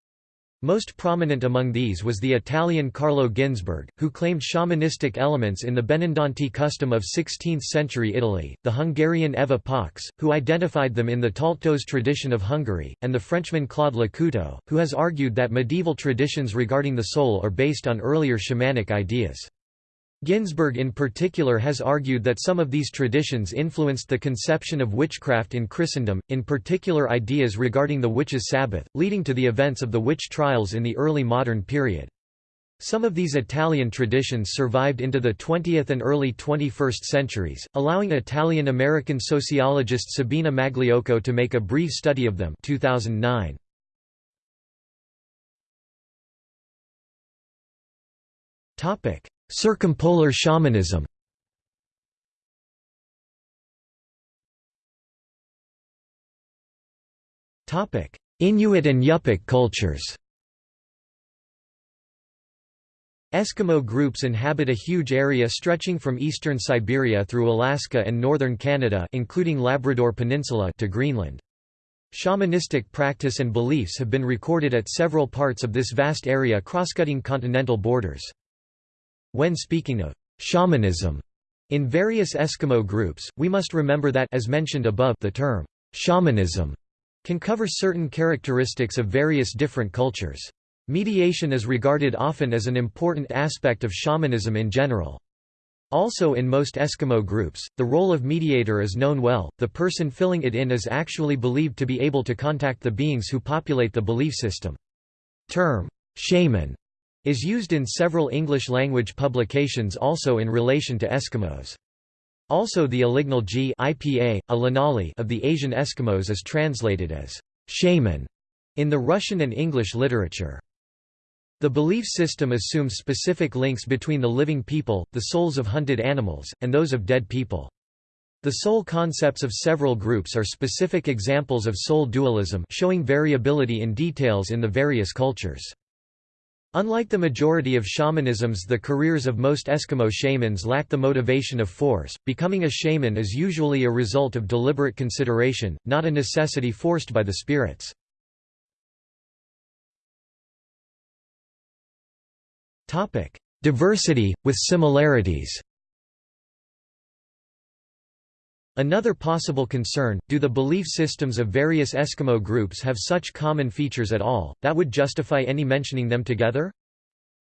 Most prominent among these was the Italian Carlo Ginzburg, who claimed shamanistic elements in the Benandanti custom of 16th-century Italy, the Hungarian Eva Pax, who identified them in the Taltos tradition of Hungary, and the Frenchman Claude Lecouteux, who has argued that medieval traditions regarding the soul are based on earlier shamanic ideas. Ginzburg in particular has argued that some of these traditions influenced the conception of witchcraft in Christendom, in particular ideas regarding the witches' Sabbath, leading to the events of the witch trials in the early modern period. Some of these Italian traditions survived into the 20th and early 21st centuries, allowing Italian-American sociologist Sabina Magliocco to make a brief study of them 2009. Circumpolar shamanism Inuit and Yupik cultures Eskimo groups inhabit a huge area stretching from eastern Siberia through Alaska and northern Canada including Labrador Peninsula to Greenland. Shamanistic practice and beliefs have been recorded at several parts of this vast area crosscutting continental borders. When speaking of shamanism in various Eskimo groups, we must remember that as mentioned above, the term shamanism can cover certain characteristics of various different cultures. Mediation is regarded often as an important aspect of shamanism in general. Also in most Eskimo groups, the role of mediator is known well, the person filling it in is actually believed to be able to contact the beings who populate the belief system. Term, shaman is used in several English-language publications also in relation to Eskimos. Also the Alignal G IPA, a of the Asian Eskimos is translated as shaman in the Russian and English literature. The belief system assumes specific links between the living people, the souls of hunted animals, and those of dead people. The soul concepts of several groups are specific examples of soul dualism showing variability in details in the various cultures. Unlike the majority of shamanisms the careers of most Eskimo shamans lack the motivation of force, becoming a shaman is usually a result of deliberate consideration, not a necessity forced by the spirits. Diversity, with similarities Another possible concern, do the belief systems of various Eskimo groups have such common features at all, that would justify any mentioning them together?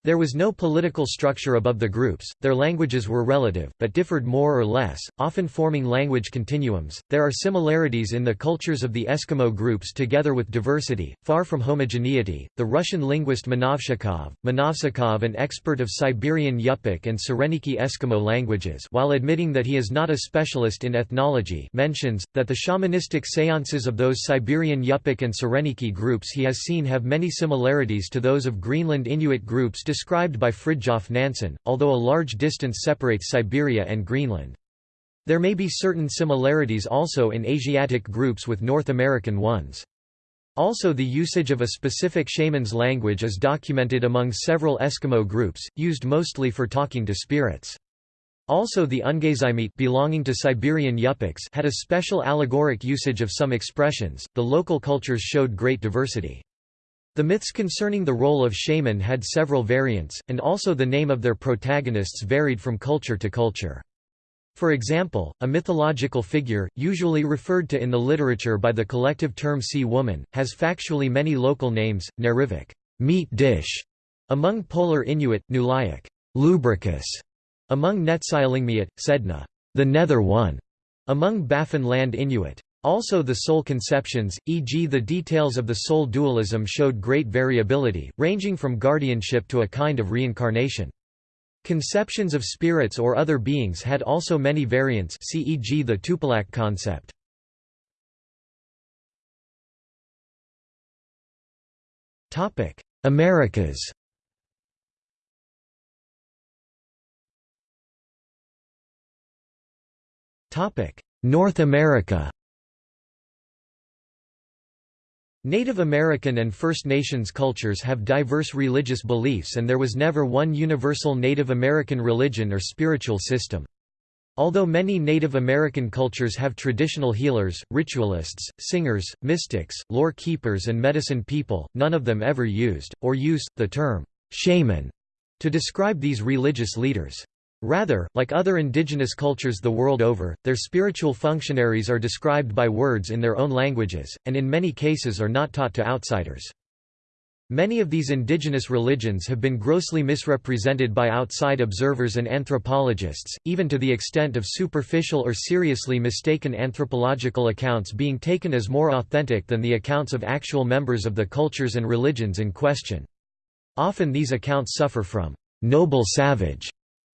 There was no political structure above the groups, their languages were relative, but differed more or less, often forming language continuums. There are similarities in the cultures of the Eskimo groups together with diversity, far from homogeneity. The Russian linguist Menovshchikov, Menovshchikov, an expert of Siberian Yupik and Sireniki Eskimo languages, while admitting that he is not a specialist in ethnology, mentions that the shamanistic seances of those Siberian Yupik and Sireniki groups he has seen have many similarities to those of Greenland Inuit groups described by Fridtjof Nansen, although a large distance separates Siberia and Greenland. There may be certain similarities also in Asiatic groups with North American ones. Also the usage of a specific shaman's language is documented among several Eskimo groups, used mostly for talking to spirits. Also the Ungazimete belonging to Siberian Yupiks had a special allegoric usage of some expressions. The local cultures showed great diversity. The myths concerning the role of shaman had several variants, and also the name of their protagonists varied from culture to culture. For example, a mythological figure, usually referred to in the literature by the collective term sea woman, has factually many local names, Nerivik meat dish among Polar Inuit, Nuliajuk, lubricus among Netsilingmiut, Sedna, the nether one, among Baffin land Inuit. Also the soul conceptions, e.g. the details of the soul dualism showed great variability, ranging from guardianship to a kind of reincarnation. Conceptions of spirits or other beings had also many variants e.g. the Tupilaq concept. Americas North America Native American and First Nations cultures have diverse religious beliefs and there was never one universal Native American religion or spiritual system. Although many Native American cultures have traditional healers, ritualists, singers, mystics, lore keepers and medicine people, none of them ever used, or used, the term, shaman, to describe these religious leaders. Rather, like other indigenous cultures the world over, their spiritual functionaries are described by words in their own languages, and in many cases are not taught to outsiders. Many of these indigenous religions have been grossly misrepresented by outside observers and anthropologists, even to the extent of superficial or seriously mistaken anthropological accounts being taken as more authentic than the accounts of actual members of the cultures and religions in question. Often these accounts suffer from noble savage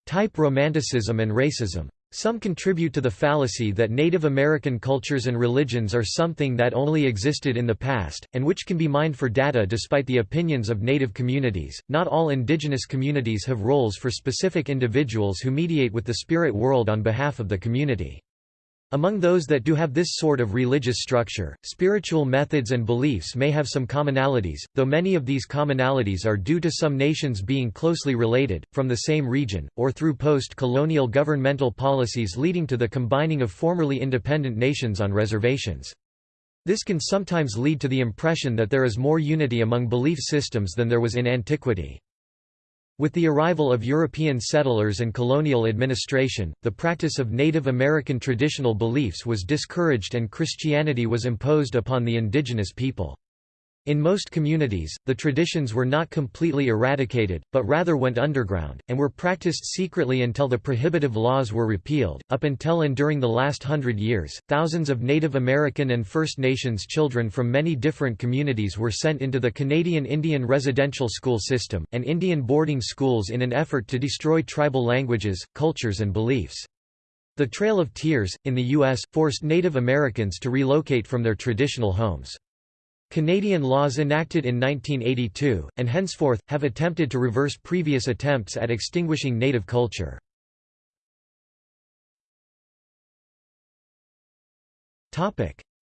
type romanticism and racism. Some contribute to the fallacy that Native American cultures and religions are something that only existed in the past, and which can be mined for data despite the opinions of Native communities. Not all indigenous communities have roles for specific individuals who mediate with the spirit world on behalf of the community. Among those that do have this sort of religious structure, spiritual methods and beliefs may have some commonalities, though many of these commonalities are due to some nations being closely related, from the same region, or through post-colonial governmental policies leading to the combining of formerly independent nations on reservations. This can sometimes lead to the impression that there is more unity among belief systems than there was in antiquity. With the arrival of European settlers and colonial administration, the practice of Native American traditional beliefs was discouraged and Christianity was imposed upon the indigenous people. In most communities, the traditions were not completely eradicated, but rather went underground, and were practiced secretly until the prohibitive laws were repealed. Up until and during the last hundred years, thousands of Native American and First Nations children from many different communities were sent into the Canadian Indian residential school system, and Indian boarding schools in an effort to destroy tribal languages, cultures, and beliefs. The Trail of Tears, in the U.S., forced Native Americans to relocate from their traditional homes. Canadian laws enacted in 1982, and henceforth, have attempted to reverse previous attempts at extinguishing native culture.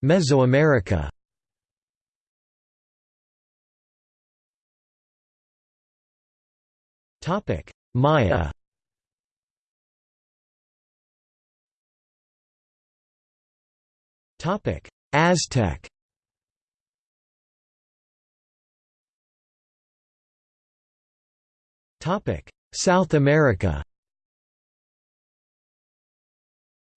Mesoamerica. Maya. Aztec South America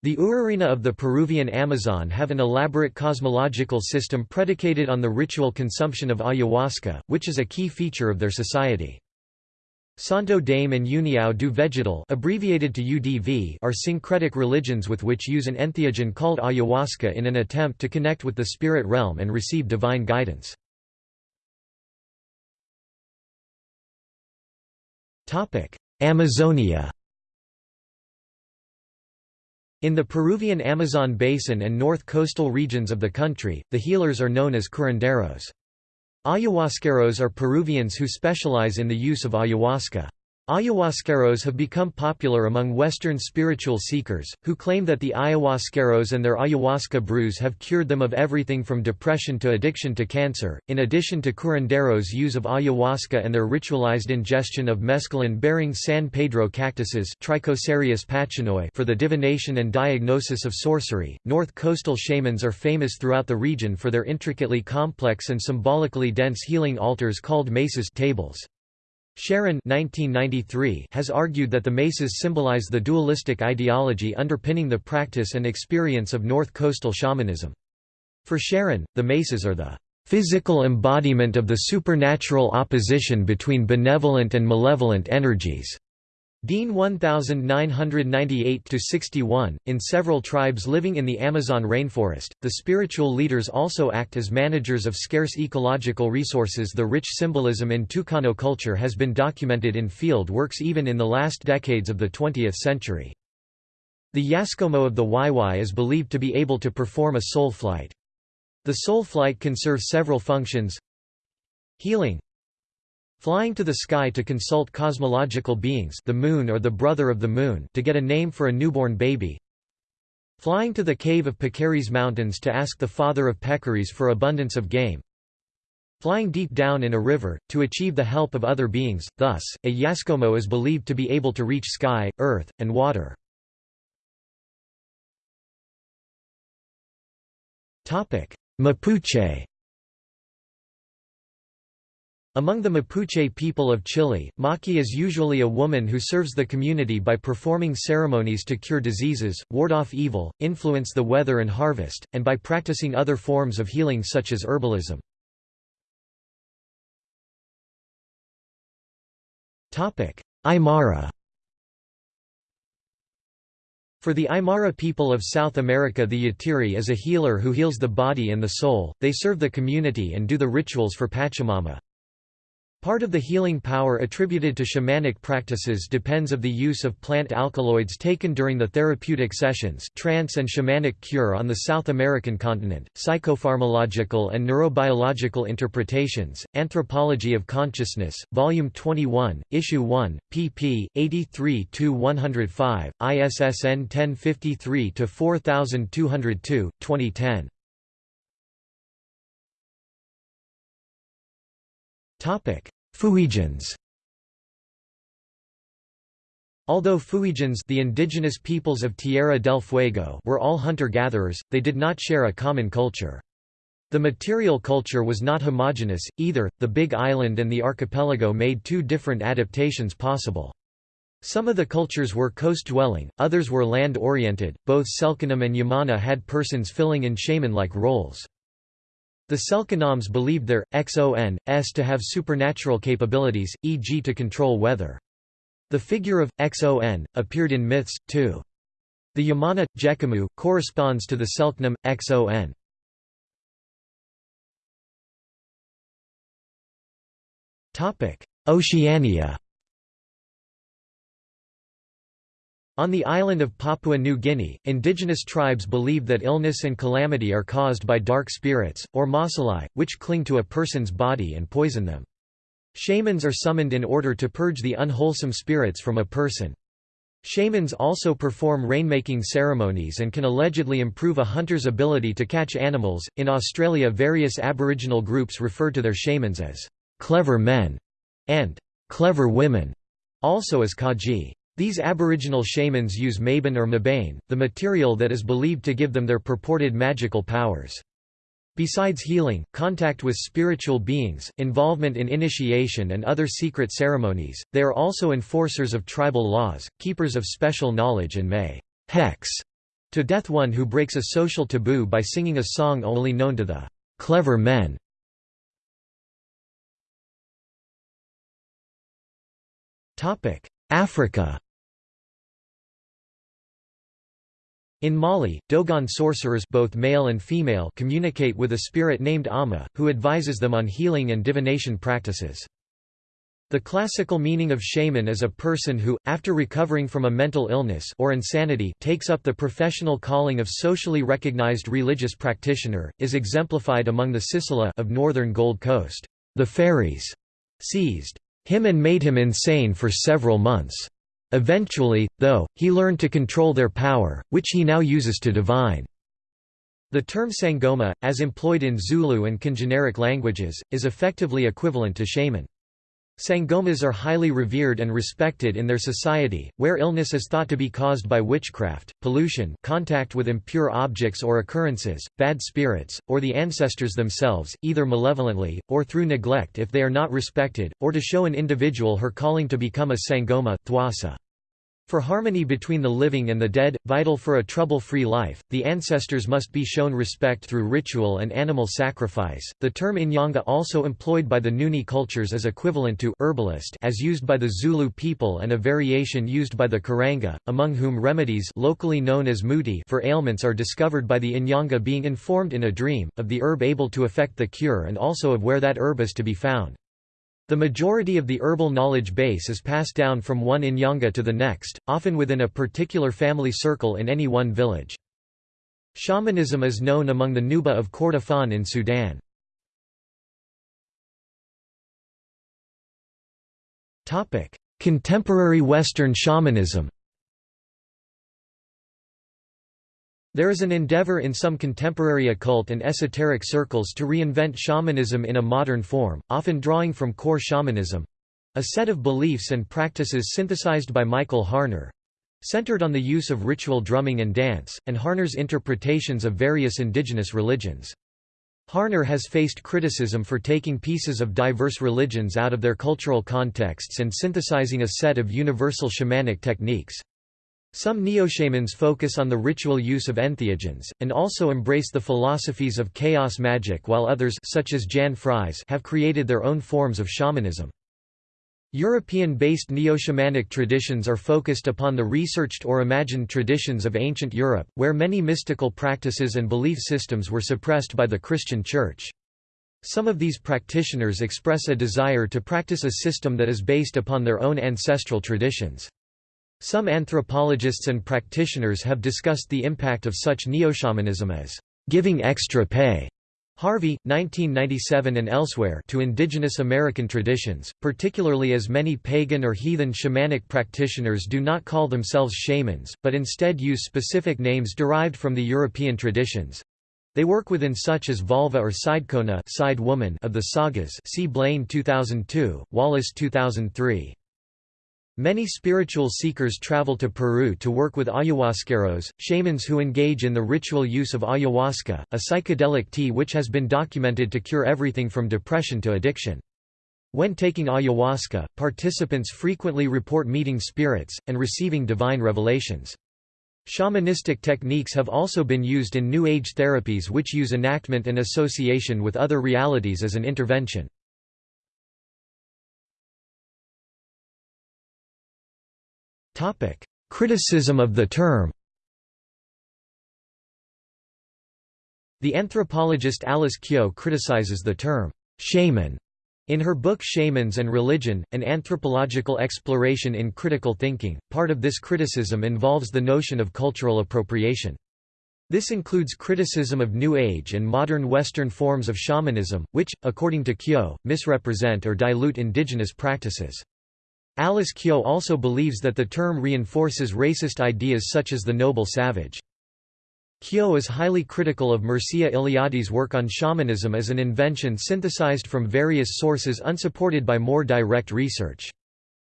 The Urarina of the Peruvian Amazon have an elaborate cosmological system predicated on the ritual consumption of ayahuasca, which is a key feature of their society. Santo Daime and União do Vegetal abbreviated to UDV are syncretic religions with which use an entheogen called ayahuasca in an attempt to connect with the spirit realm and receive divine guidance. Amazonia In the Peruvian Amazon basin and north coastal regions of the country, the healers are known as curanderos. Ayahuasqueros are Peruvians who specialize in the use of ayahuasca. Ayahuasqueros have become popular among Western spiritual seekers, who claim that the ayahuasqueros and their ayahuasca brews have cured them of everything from depression to addiction to cancer. In addition to curanderos' use of ayahuasca and their ritualized ingestion of mescaline-bearing San Pedro cactuses for the divination and diagnosis of sorcery, north coastal shamans are famous throughout the region for their intricately complex and symbolically dense healing altars called mesas tables. Sharon 1993 has argued that the mesas symbolize the dualistic ideology underpinning the practice and experience of North Coastal shamanism. For Sharon, the mesas are the physical embodiment of the supernatural opposition between benevolent and malevolent energies. Dean 1998-61, in several tribes living in the Amazon rainforest, the spiritual leaders also act as managers of scarce ecological resources The rich symbolism in Tucano culture has been documented in field works even in the last decades of the 20th century. The Yaskomo of the Waiwai is believed to be able to perform a soul flight. The soul flight can serve several functions Healing Flying to the sky to consult cosmological beings the moon or the brother of the moon to get a name for a newborn baby. Flying to the cave of Peccaries Mountains to ask the father of peccaries for abundance of game. Flying deep down in a river, to achieve the help of other beings, thus, a Yaskomo is believed to be able to reach sky, earth, and water. Mapuche among the Mapuche people of Chile, Maki is usually a woman who serves the community by performing ceremonies to cure diseases, ward off evil, influence the weather and harvest, and by practicing other forms of healing such as herbalism. Aymara For the Aymara people of South America the Yatiri is a healer who heals the body and the soul, they serve the community and do the rituals for Pachamama. Part of the healing power attributed to shamanic practices depends of the use of plant alkaloids taken during the therapeutic sessions trance and shamanic cure on the South American continent, psychopharmacological and neurobiological interpretations, Anthropology of Consciousness, Volume 21, Issue 1, pp. 83–105, ISSN 1053–4202, 2010. Fuegians Although Fuegians the indigenous peoples of Tierra del Fuego were all hunter-gatherers, they did not share a common culture. The material culture was not homogeneous, either, the Big Island and the archipelago made two different adaptations possible. Some of the cultures were coast-dwelling, others were land-oriented, both Selknam and Yamana had persons filling in shaman-like roles. The Selknams believed their xon, s to have supernatural capabilities, e.g. to control weather. The figure of XON appeared in myths too. The Yamana Jekamu corresponds to the Selknam XON. Oceania. On the island of Papua New Guinea, indigenous tribes believe that illness and calamity are caused by dark spirits, or masalai, which cling to a person's body and poison them. Shamans are summoned in order to purge the unwholesome spirits from a person. Shamans also perform rainmaking ceremonies and can allegedly improve a hunter's ability to catch animals. In Australia, various Aboriginal groups refer to their shamans as clever men and clever women, also as kaji. These aboriginal shamans use mabane or mabane, the material that is believed to give them their purported magical powers. Besides healing, contact with spiritual beings, involvement in initiation and other secret ceremonies, they are also enforcers of tribal laws, keepers of special knowledge and may hex to death one who breaks a social taboo by singing a song only known to the clever men. Africa In Mali, Dogon sorcerers both male and female communicate with a spirit named Amma, who advises them on healing and divination practices. The classical meaning of shaman is a person who, after recovering from a mental illness or insanity takes up the professional calling of socially recognized religious practitioner, is exemplified among the Sisala of northern Gold Coast. The fairies seized him and made him insane for several months. Eventually, though, he learned to control their power, which he now uses to divine. The term sangoma, as employed in Zulu and congeneric languages, is effectively equivalent to shaman. Sangomas are highly revered and respected in their society, where illness is thought to be caused by witchcraft, pollution contact with impure objects or occurrences, bad spirits, or the ancestors themselves, either malevolently, or through neglect if they are not respected, or to show an individual her calling to become a sangoma thwasa. For harmony between the living and the dead, vital for a trouble-free life, the ancestors must be shown respect through ritual and animal sacrifice. The term Inyanga also employed by the Nguni cultures is equivalent to herbalist as used by the Zulu people and a variation used by the Karanga, among whom remedies locally known as muti for ailments are discovered by the Inyanga being informed in a dream, of the herb able to effect the cure and also of where that herb is to be found. The majority of the herbal knowledge base is passed down from one Inyanga to the next, often within a particular family circle in any one village. Shamanism is known among the Nuba of Kordofan in Sudan. Contemporary Western shamanism There is an endeavor in some contemporary occult and esoteric circles to reinvent shamanism in a modern form, often drawing from core shamanism—a set of beliefs and practices synthesized by Michael Harner—centered on the use of ritual drumming and dance, and Harner's interpretations of various indigenous religions. Harner has faced criticism for taking pieces of diverse religions out of their cultural contexts and synthesizing a set of universal shamanic techniques. Some neo-shamans focus on the ritual use of entheogens, and also embrace the philosophies of chaos magic while others such as Jan Fries have created their own forms of shamanism. European-based neo-shamanic traditions are focused upon the researched or imagined traditions of ancient Europe, where many mystical practices and belief systems were suppressed by the Christian Church. Some of these practitioners express a desire to practice a system that is based upon their own ancestral traditions. Some anthropologists and practitioners have discussed the impact of such neo-shamanism as giving extra pay Harvey, 1997 and elsewhere to indigenous American traditions, particularly as many pagan or heathen shamanic practitioners do not call themselves shamans, but instead use specific names derived from the European traditions. They work within such as völva or seidkona side woman of the sagas see Blain 2002, Wallace 2003. Many spiritual seekers travel to Peru to work with ayahuasqueros, shamans who engage in the ritual use of ayahuasca, a psychedelic tea which has been documented to cure everything from depression to addiction. When taking ayahuasca, participants frequently report meeting spirits, and receiving divine revelations. Shamanistic techniques have also been used in New Age therapies which use enactment and association with other realities as an intervention. Criticism of the term The anthropologist Alice Kehoe criticizes the term, shaman, in her book Shamans and Religion, An Anthropological Exploration in Critical Thinking. Part of this criticism involves the notion of cultural appropriation. This includes criticism of New Age and modern Western forms of shamanism, which, according to Kehoe, misrepresent or dilute indigenous practices. Alice Kehoe also believes that the term reinforces racist ideas such as the noble savage. Kehoe is highly critical of Mircea Eliade's work on shamanism as an invention synthesized from various sources unsupported by more direct research.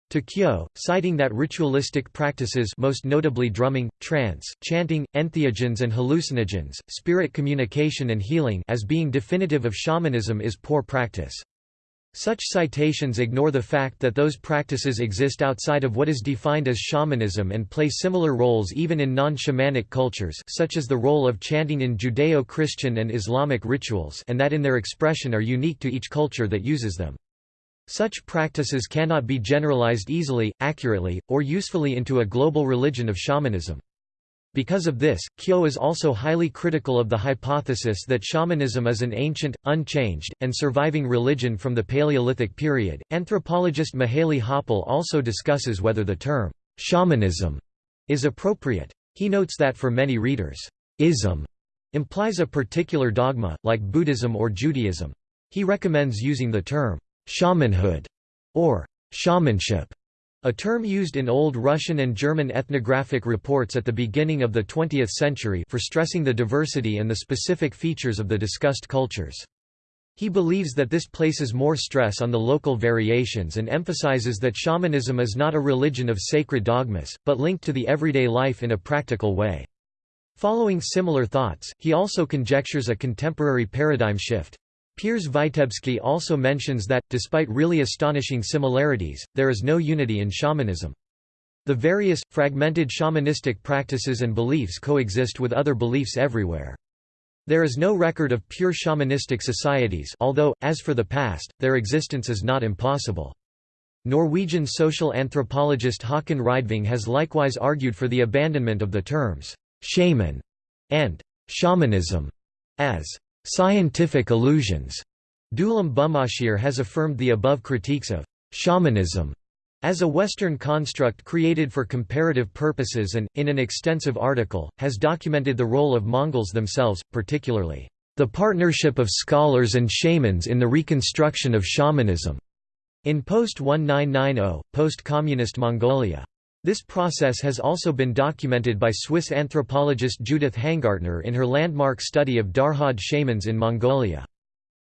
To Kehoe, citing that ritualistic practices most notably drumming, trance, chanting, entheogens and hallucinogens, spirit communication and healing as being definitive of shamanism is poor practice. Such citations ignore the fact that those practices exist outside of what is defined as shamanism and play similar roles even in non-shamanic cultures such as the role of chanting in Judeo-Christian and Islamic rituals and that in their expression are unique to each culture that uses them. Such practices cannot be generalized easily, accurately, or usefully into a global religion of shamanism. Because of this, Kehoe is also highly critical of the hypothesis that shamanism is an ancient, unchanged, and surviving religion from the Paleolithic period. Anthropologist Mihaly Hoppál also discusses whether the term shamanism is appropriate. He notes that for many readers, ism implies a particular dogma, like Buddhism or Judaism. He recommends using the term shamanhood or shamanship a term used in Old Russian and German ethnographic reports at the beginning of the 20th century for stressing the diversity and the specific features of the discussed cultures. He believes that this places more stress on the local variations and emphasizes that shamanism is not a religion of sacred dogmas, but linked to the everyday life in a practical way. Following similar thoughts, he also conjectures a contemporary paradigm shift. Piers Vitebsky also mentions that, despite really astonishing similarities, there is no unity in shamanism. The various, fragmented shamanistic practices and beliefs coexist with other beliefs everywhere. There is no record of pure shamanistic societies although, as for the past, their existence is not impossible. Norwegian social anthropologist Håkon Rydving has likewise argued for the abandonment of the terms «shaman» and «shamanism» as «scientific illusions». Dulam Bumochir has affirmed the above critiques of «shamanism» as a Western construct created for comparative purposes and, in an extensive article, has documented the role of Mongols themselves, particularly, "...the partnership of scholars and shamans in the reconstruction of shamanism." In post-1990, post-communist Mongolia. This process has also been documented by Swiss anthropologist Judith Hangartner in her landmark study of Darhad shamans in Mongolia.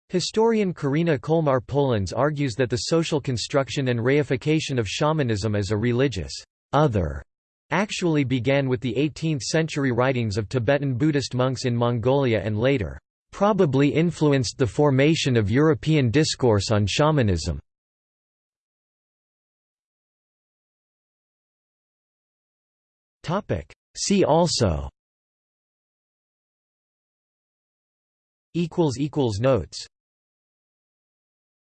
Historian Karena Kollmar-Paulenz argues that the social construction and reification of shamanism as a religious other actually began with the 18th-century writings of Tibetan Buddhist monks in Mongolia and later, probably influenced the formation of European discourse on shamanism. See also. Equals equals Notes